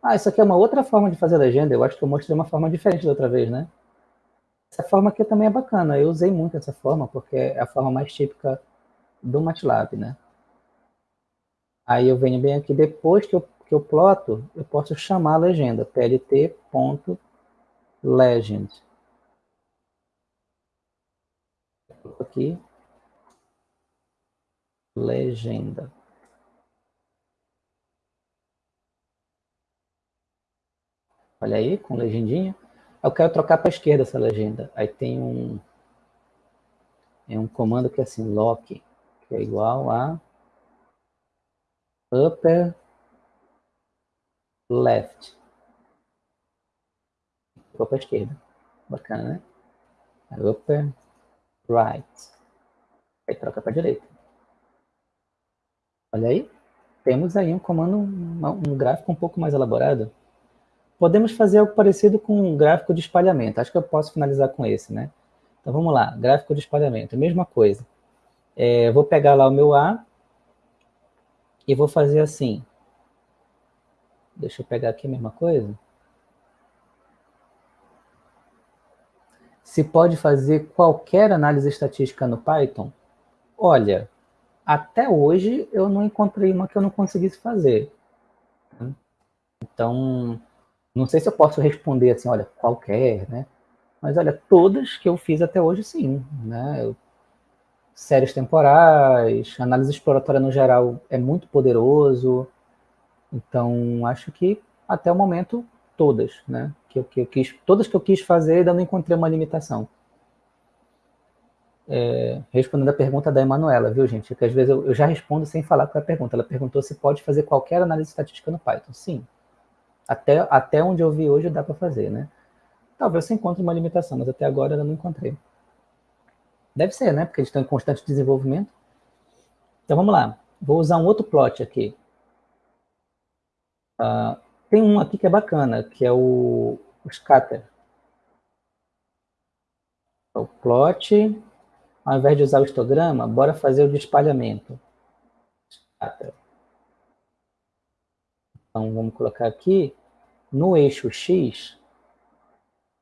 Ah, isso aqui é uma outra forma de fazer legenda, eu acho que eu mostrei uma forma diferente da outra vez, né? Essa forma aqui também é bacana, eu usei muito essa forma, porque é a forma mais típica do MATLAB, né? Aí eu venho bem aqui, depois que eu, que eu ploto, eu posso chamar a legenda, plt.legend. aqui, legenda. Olha aí, com legendinha. Eu quero trocar para a esquerda essa legenda. Aí tem um, é um comando que é assim, lock, que é igual a upper left. Vou para a esquerda. Bacana, né? Upper right. Aí troca para a direita. Olha aí. Temos aí um comando, um gráfico um pouco mais elaborado. Podemos fazer algo parecido com um gráfico de espalhamento. Acho que eu posso finalizar com esse, né? Então vamos lá, gráfico de espalhamento, mesma coisa. É, vou pegar lá o meu A e vou fazer assim. Deixa eu pegar aqui a mesma coisa. Se pode fazer qualquer análise estatística no Python? Olha, até hoje eu não encontrei uma que eu não conseguisse fazer. Então, não sei se eu posso responder assim, olha, qualquer, né? Mas olha, todas que eu fiz até hoje, sim. Né? Séries temporais, análise exploratória no geral é muito poderoso. Então, acho que até o momento, todas, né? Que eu, que eu quis, todas que eu quis fazer, ainda não encontrei uma limitação. É, respondendo a pergunta da Emanuela, viu, gente? Que às vezes eu, eu, já respondo sem falar com a pergunta. Ela perguntou se pode fazer qualquer análise estatística no Python. Sim. Até, até onde eu vi hoje dá para fazer, né? Talvez você encontre uma limitação, mas até agora eu não encontrei. Deve ser, né? Porque eles estão em constante desenvolvimento. Então vamos lá. Vou usar um outro plot aqui. Uh, tem um aqui que é bacana, que é o, o scatter. O plot, ao invés de usar o histograma, bora fazer o de espalhamento. Scatter. Então vamos colocar aqui, no eixo X,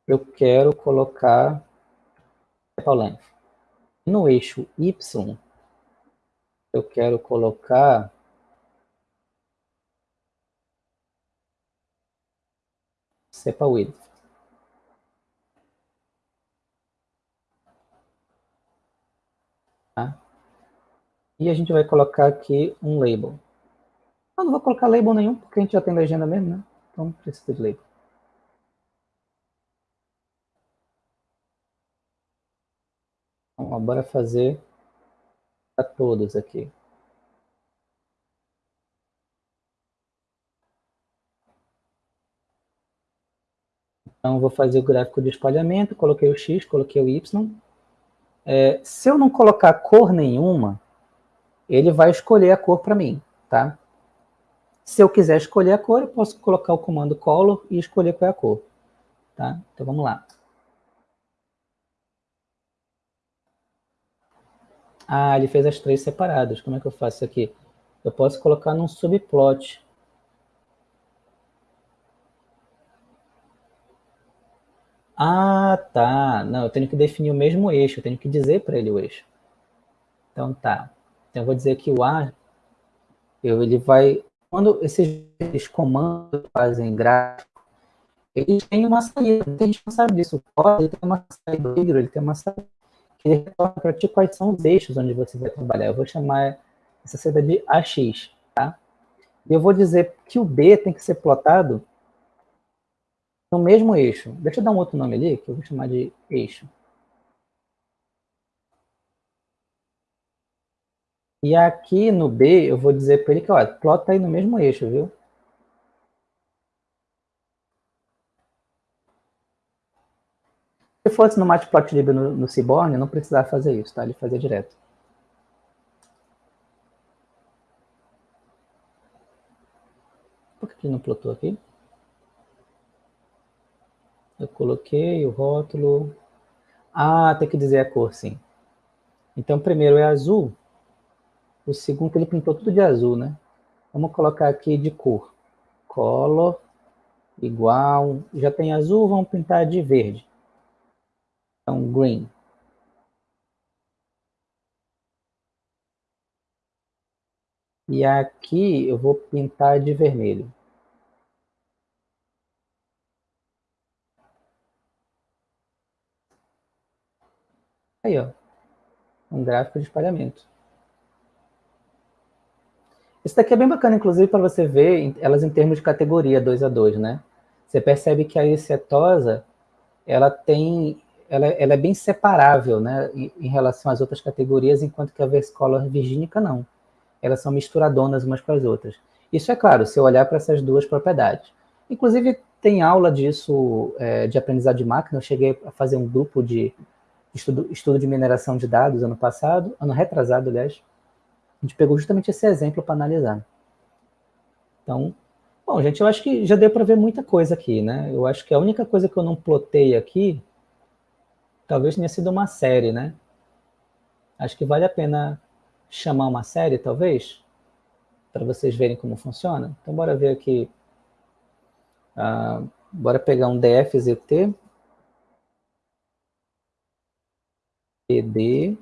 eu quero colocar sepal length. No eixo Y, eu quero colocar sepal width. Tá? E a gente vai colocar aqui um label. Eu não vou colocar label nenhum, porque a gente já tem legenda mesmo, né? Então não precisa de label. Então, bora fazer para todos aqui. Então, vou fazer o gráfico de espalhamento, coloquei o X, coloquei o Y. É, se eu não colocar cor nenhuma, ele vai escolher a cor para mim, tá? Se eu quiser escolher a cor, eu posso colocar o comando color e escolher qual é a cor, tá? Então, vamos lá. Ah, ele fez as três separadas. Como é que eu faço isso aqui? Eu posso colocar num subplot. Ah, tá. Não, eu tenho que definir o mesmo eixo. Eu tenho que dizer para ele o eixo. Então, tá. Então, eu vou dizer que o A, eu, ele vai... Quando esses comandos fazem gráfico, eles têm uma saída. A gente não sabe disso. O código tem uma saída, ele tem uma saída ele retorna para ti quais são os eixos onde você vai trabalhar. Eu vou chamar essa seda de AX, tá? E eu vou dizer que o B tem que ser plotado no mesmo eixo. Deixa eu dar um outro nome ali, que eu vou chamar de eixo. E aqui no B, eu vou dizer para ele que, ó, plota aí no mesmo eixo, viu? Se fosse no Matplotlib no, no Seaborn, não precisava fazer isso, tá? Ele fazia direto. Por que ele não plotou aqui? Eu coloquei o rótulo. Ah, tem que dizer a cor, sim. Então, primeiro é azul. O segundo, ele pintou tudo de azul, né? Vamos colocar aqui de cor. Color igual. Já tem azul, vamos pintar de verde. Então, green. E aqui eu vou pintar de vermelho. Aí, ó. Um gráfico de espalhamento. Esse daqui é bem bacana, inclusive, para você ver elas em termos de categoria 2 a 2, né? você percebe que a ericetosa, ela tem, ela, ela é bem separável, né, em, em, relação às outras categorias, enquanto que a versicolor virgínica não. Elas são misturadonas umas com as outras. Isso é claro, se eu olhar para essas duas propriedades. Inclusive, tem aula disso, é, de aprendizado de máquina, eu cheguei a fazer um grupo de estudo, estudo de mineração de dados ano passado, ano retrasado, aliás, a gente pegou justamente esse exemplo para analisar. Então, bom, gente, eu acho que já deu para ver muita coisa aqui, né? Eu acho que a única coisa que eu não plotei aqui, talvez tenha sido uma série, né? Acho que vale a pena chamar uma série, talvez, para vocês verem como funciona. Então, bora ver aqui. Uh, bora pegar um DFZT. ed.raising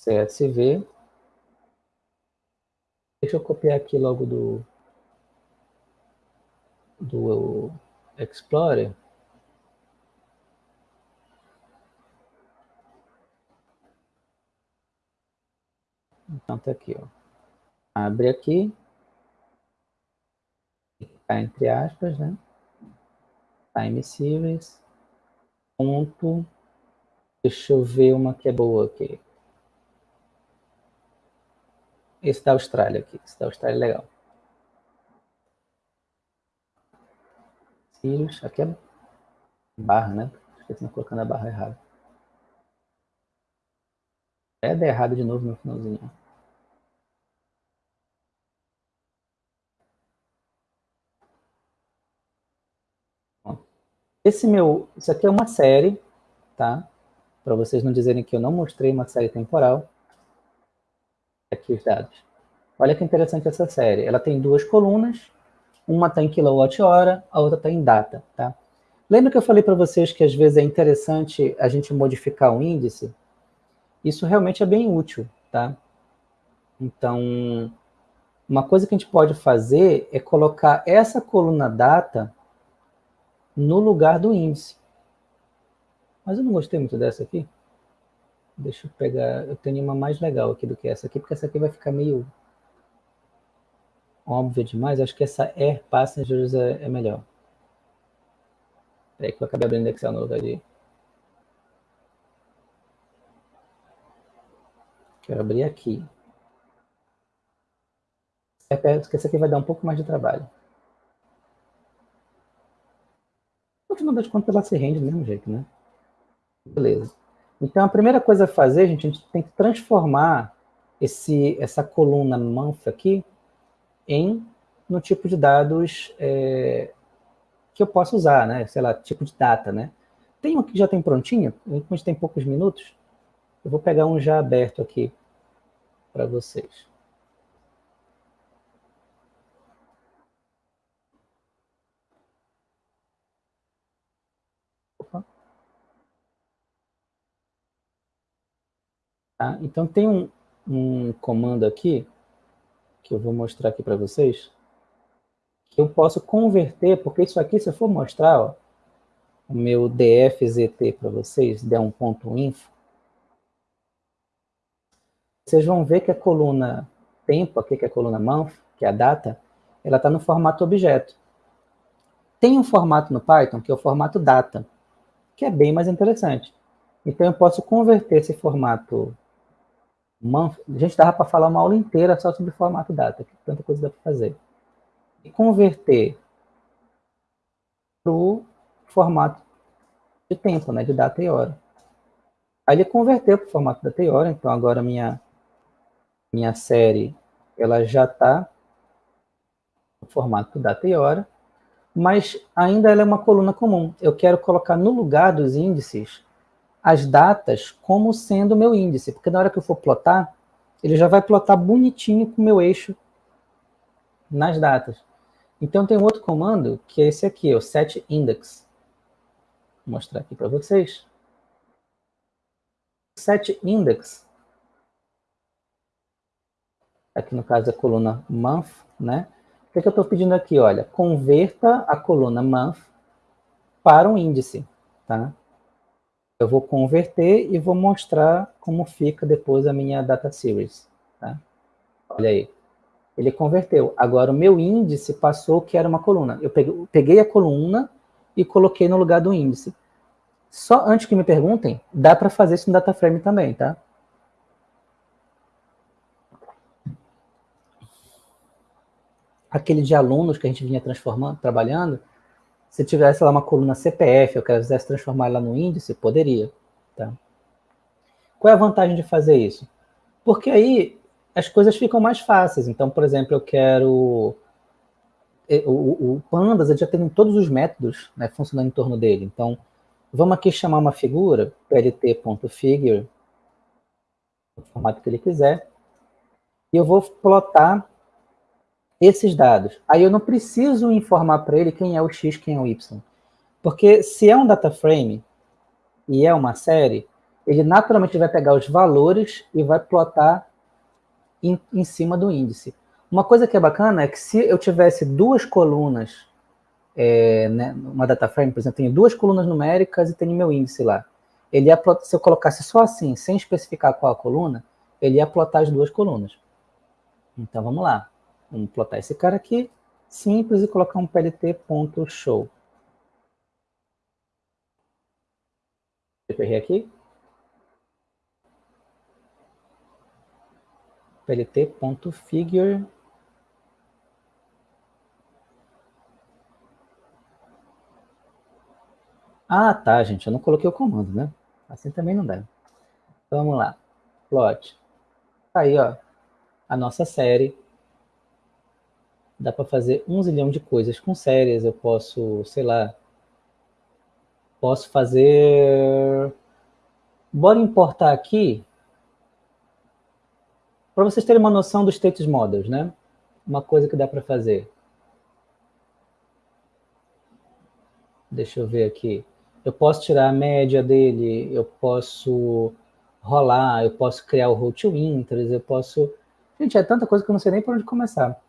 CSV. Deixa eu copiar aqui logo do, do Explorer. Então tá aqui, ó. Abre aqui. Tá entre aspas, né? Time series. Ponto. Deixa eu ver uma que é boa aqui. Esse da Austrália aqui. Esse da Austrália é legal. Sirius. Aqui é barra, né? De colocando a barra errada. É, der errado de novo no finalzinho. Esse meu, isso aqui é uma série, tá? Para vocês não dizerem que eu não mostrei uma série temporal aqui os dados. Olha que interessante essa série. Ela tem duas colunas, uma está em quilowatt-hora, a outra está em data. Tá? Lembra que eu falei para vocês que às vezes é interessante a gente modificar o índice? Isso realmente é bem útil. Tá? Então, uma coisa que a gente pode fazer é colocar essa coluna data no lugar do índice. Mas eu não gostei muito dessa aqui. Deixa eu pegar, eu tenho uma mais legal aqui do que essa aqui, porque essa aqui vai ficar meio óbvia demais. Acho que essa Air Passengers é, é melhor. Peraí que eu acabei abrindo Excel novo ali. Quero abrir aqui. Porque essa aqui vai dar um pouco mais de trabalho. No final das contas, ela se rende do mesmo jeito, né? Beleza. Então, a primeira coisa a fazer, gente, a gente tem que transformar esse, essa coluna month aqui em no tipo de dados é, que eu posso usar, né? Sei lá, tipo de data, né? Tem um que já tem prontinho, a gente tem poucos minutos, eu vou pegar um já aberto aqui para vocês. Tá? Então, tem um, um comando aqui, que eu vou mostrar aqui para vocês, que eu posso converter, porque isso aqui, se eu for mostrar, ó, o meu dfzt para vocês, d1.info, vocês vão ver que a coluna tempo, aqui que é a coluna month, que é a data, ela está no formato objeto. Tem um formato no Python, que é o formato data, que é bem mais interessante. Então, eu posso converter esse formato uma, a gente dava para falar uma aula inteira só sobre formato data, que tanta coisa dá para fazer. E converter para o formato de tempo, né, de data e hora. Aí ele converteu para o formato data e hora, então agora minha, minha série ela já está no formato data e hora, mas ainda ela é uma coluna comum. Eu quero colocar no lugar dos índices as datas como sendo o meu índice, porque na hora que eu for plotar, ele já vai plotar bonitinho com o meu eixo nas datas. Então tem um outro comando, que é esse aqui, o setIndex. Vou mostrar aqui para vocês. SetIndex, aqui no caso a coluna month, né? O que, é que eu estou pedindo aqui? Olha, converta a coluna month para um índice, tá? Eu vou converter e vou mostrar como fica depois a minha data series. Tá? Olha aí. Ele converteu. Agora, o meu índice passou que era uma coluna. Eu peguei, a coluna e coloquei no lugar do índice. Só antes que me perguntem, dá para fazer isso no DataFrame também, tá? Aquele de alunos que a gente vinha transformando, trabalhando, se tivesse lá uma coluna CPF, eu quisesse transformar ela no índice, poderia, tá? Qual é a vantagem de fazer isso? Porque aí as coisas ficam mais fáceis. Então, por exemplo, eu quero... O, o Pandas já tem todos os métodos né, funcionando em torno dele. Então, Vamos aqui chamar uma figura, plt.figure, no formato que ele quiser, e eu vou plotar esses dados. Aí eu não preciso informar para ele quem é o x, quem é o y. Porque se é um data frame e é uma série, ele naturalmente vai pegar os valores e vai plotar em, em cima do índice. Uma coisa que é bacana é que se eu tivesse duas colunas é, né, uma data frame, por exemplo, tenho duas colunas numéricas e tenho meu índice lá. Ele ia, se eu colocasse só assim, sem especificar qual a coluna, ele ia plotar as duas colunas. Então, vamos lá. Vamos plotar esse cara aqui, simples, e colocar um plt.show. Eu aqui. plt.figure Ah, tá, gente, eu não coloquei o comando, né? Assim também não dá. Vamos lá. Plot. Tá aí, ó, a nossa série. Dá para fazer um zilhão de coisas com séries. Eu posso, sei lá, posso fazer... Bora importar aqui, para vocês terem uma noção dos status models, né? Uma coisa que dá para fazer. Deixa eu ver aqui eu posso tirar a média dele, eu posso rolar, eu posso criar o roll to interest, eu posso... Gente, é tanta coisa que eu não sei nem por onde começar.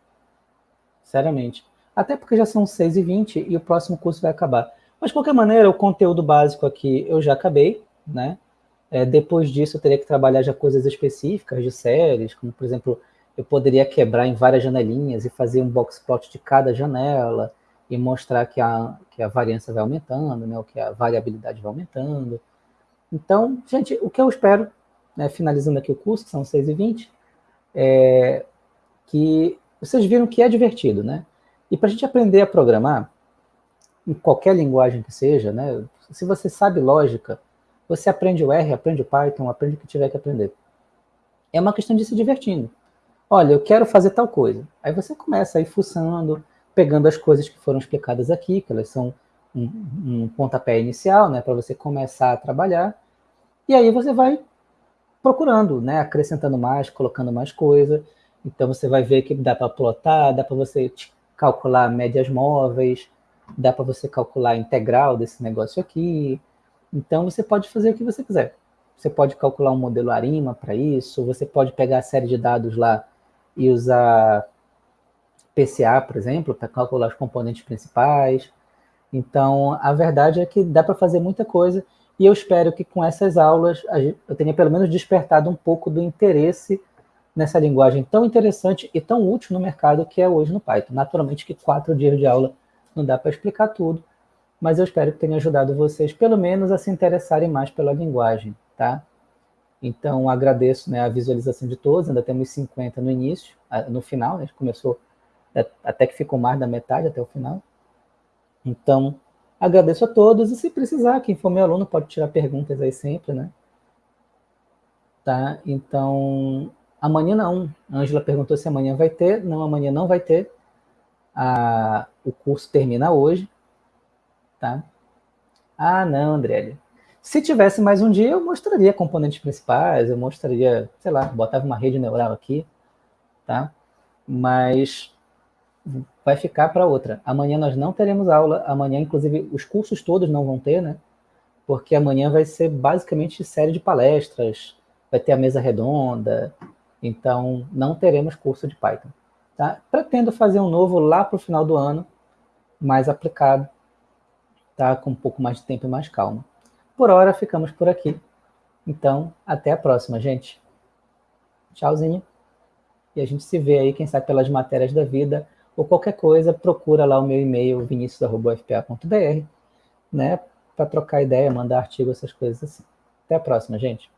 Seriamente. Até porque já são 6 e 20 o próximo curso vai acabar. Mas, de qualquer maneira, o conteúdo básico aqui eu já acabei, né? É, depois disso, eu teria que trabalhar já coisas específicas de séries, como, por exemplo, eu poderia quebrar em várias janelinhas e fazer um box plot de cada janela, e mostrar que a, que a variância vai aumentando, né, ou que a variabilidade vai aumentando. Então, gente, o que eu espero, né, finalizando aqui o curso, que são 6 e 20, é que vocês viram que é divertido, né? E para a gente aprender a programar, em qualquer linguagem que seja, né, se você sabe lógica, você aprende o R, aprende o Python, aprende o que tiver que aprender. É uma questão de se divertindo. Olha, eu quero fazer tal coisa. Aí você começa aí fuçando, pegando as coisas que foram explicadas aqui, que elas são um, um pontapé inicial, né, para você começar a trabalhar, e aí você vai procurando, né, acrescentando mais, colocando mais coisa, então você vai ver que dá para plotar, dá para você calcular médias móveis, dá para você calcular a integral desse negócio aqui, então você pode fazer o que você quiser. Você pode calcular um modelo ARIMA para isso, você pode pegar a série de dados lá e usar PCA, por exemplo, para calcular os componentes principais. Então, a verdade é que dá para fazer muita coisa e eu espero que com essas aulas eu tenha pelo menos despertado um pouco do interesse nessa linguagem tão interessante e tão útil no mercado que é hoje no Python. Naturalmente que quatro dias de aula não dá para explicar tudo, mas eu espero que tenha ajudado vocês pelo menos a se interessarem mais pela linguagem, tá? Então, agradeço né, a visualização de todos, ainda temos 50 no início, no final, né, começou é, até que ficou mais da metade até o final. Então, agradeço a todos, e se precisar, quem for meu aluno pode tirar perguntas aí sempre, né? Tá? Então, amanhã não. A Ângela perguntou se amanhã vai ter. Não, amanhã não vai ter. A, o curso termina hoje, tá? Ah, não, André. Se tivesse mais um dia, eu mostraria componentes principais, eu mostraria, sei lá, botava uma rede neural aqui, tá? Mas vai ficar para outra. Amanhã nós não teremos aula, amanhã, inclusive, os cursos todos não vão ter, né? Porque amanhã vai ser basicamente série de palestras, vai ter a mesa redonda, então não teremos curso de Python. Tá? Pretendo fazer um novo lá para o final do ano, mais aplicado, tá? com um pouco mais de tempo e mais calma. Por hora, ficamos por aqui. Então, até a próxima, gente. Tchauzinho. E a gente se vê aí, quem sabe, pelas matérias da vida, ou qualquer coisa, procura lá o meu e-mail, vinicius.fpa.br, né, para trocar ideia, mandar artigo, essas coisas assim. Até a próxima, gente.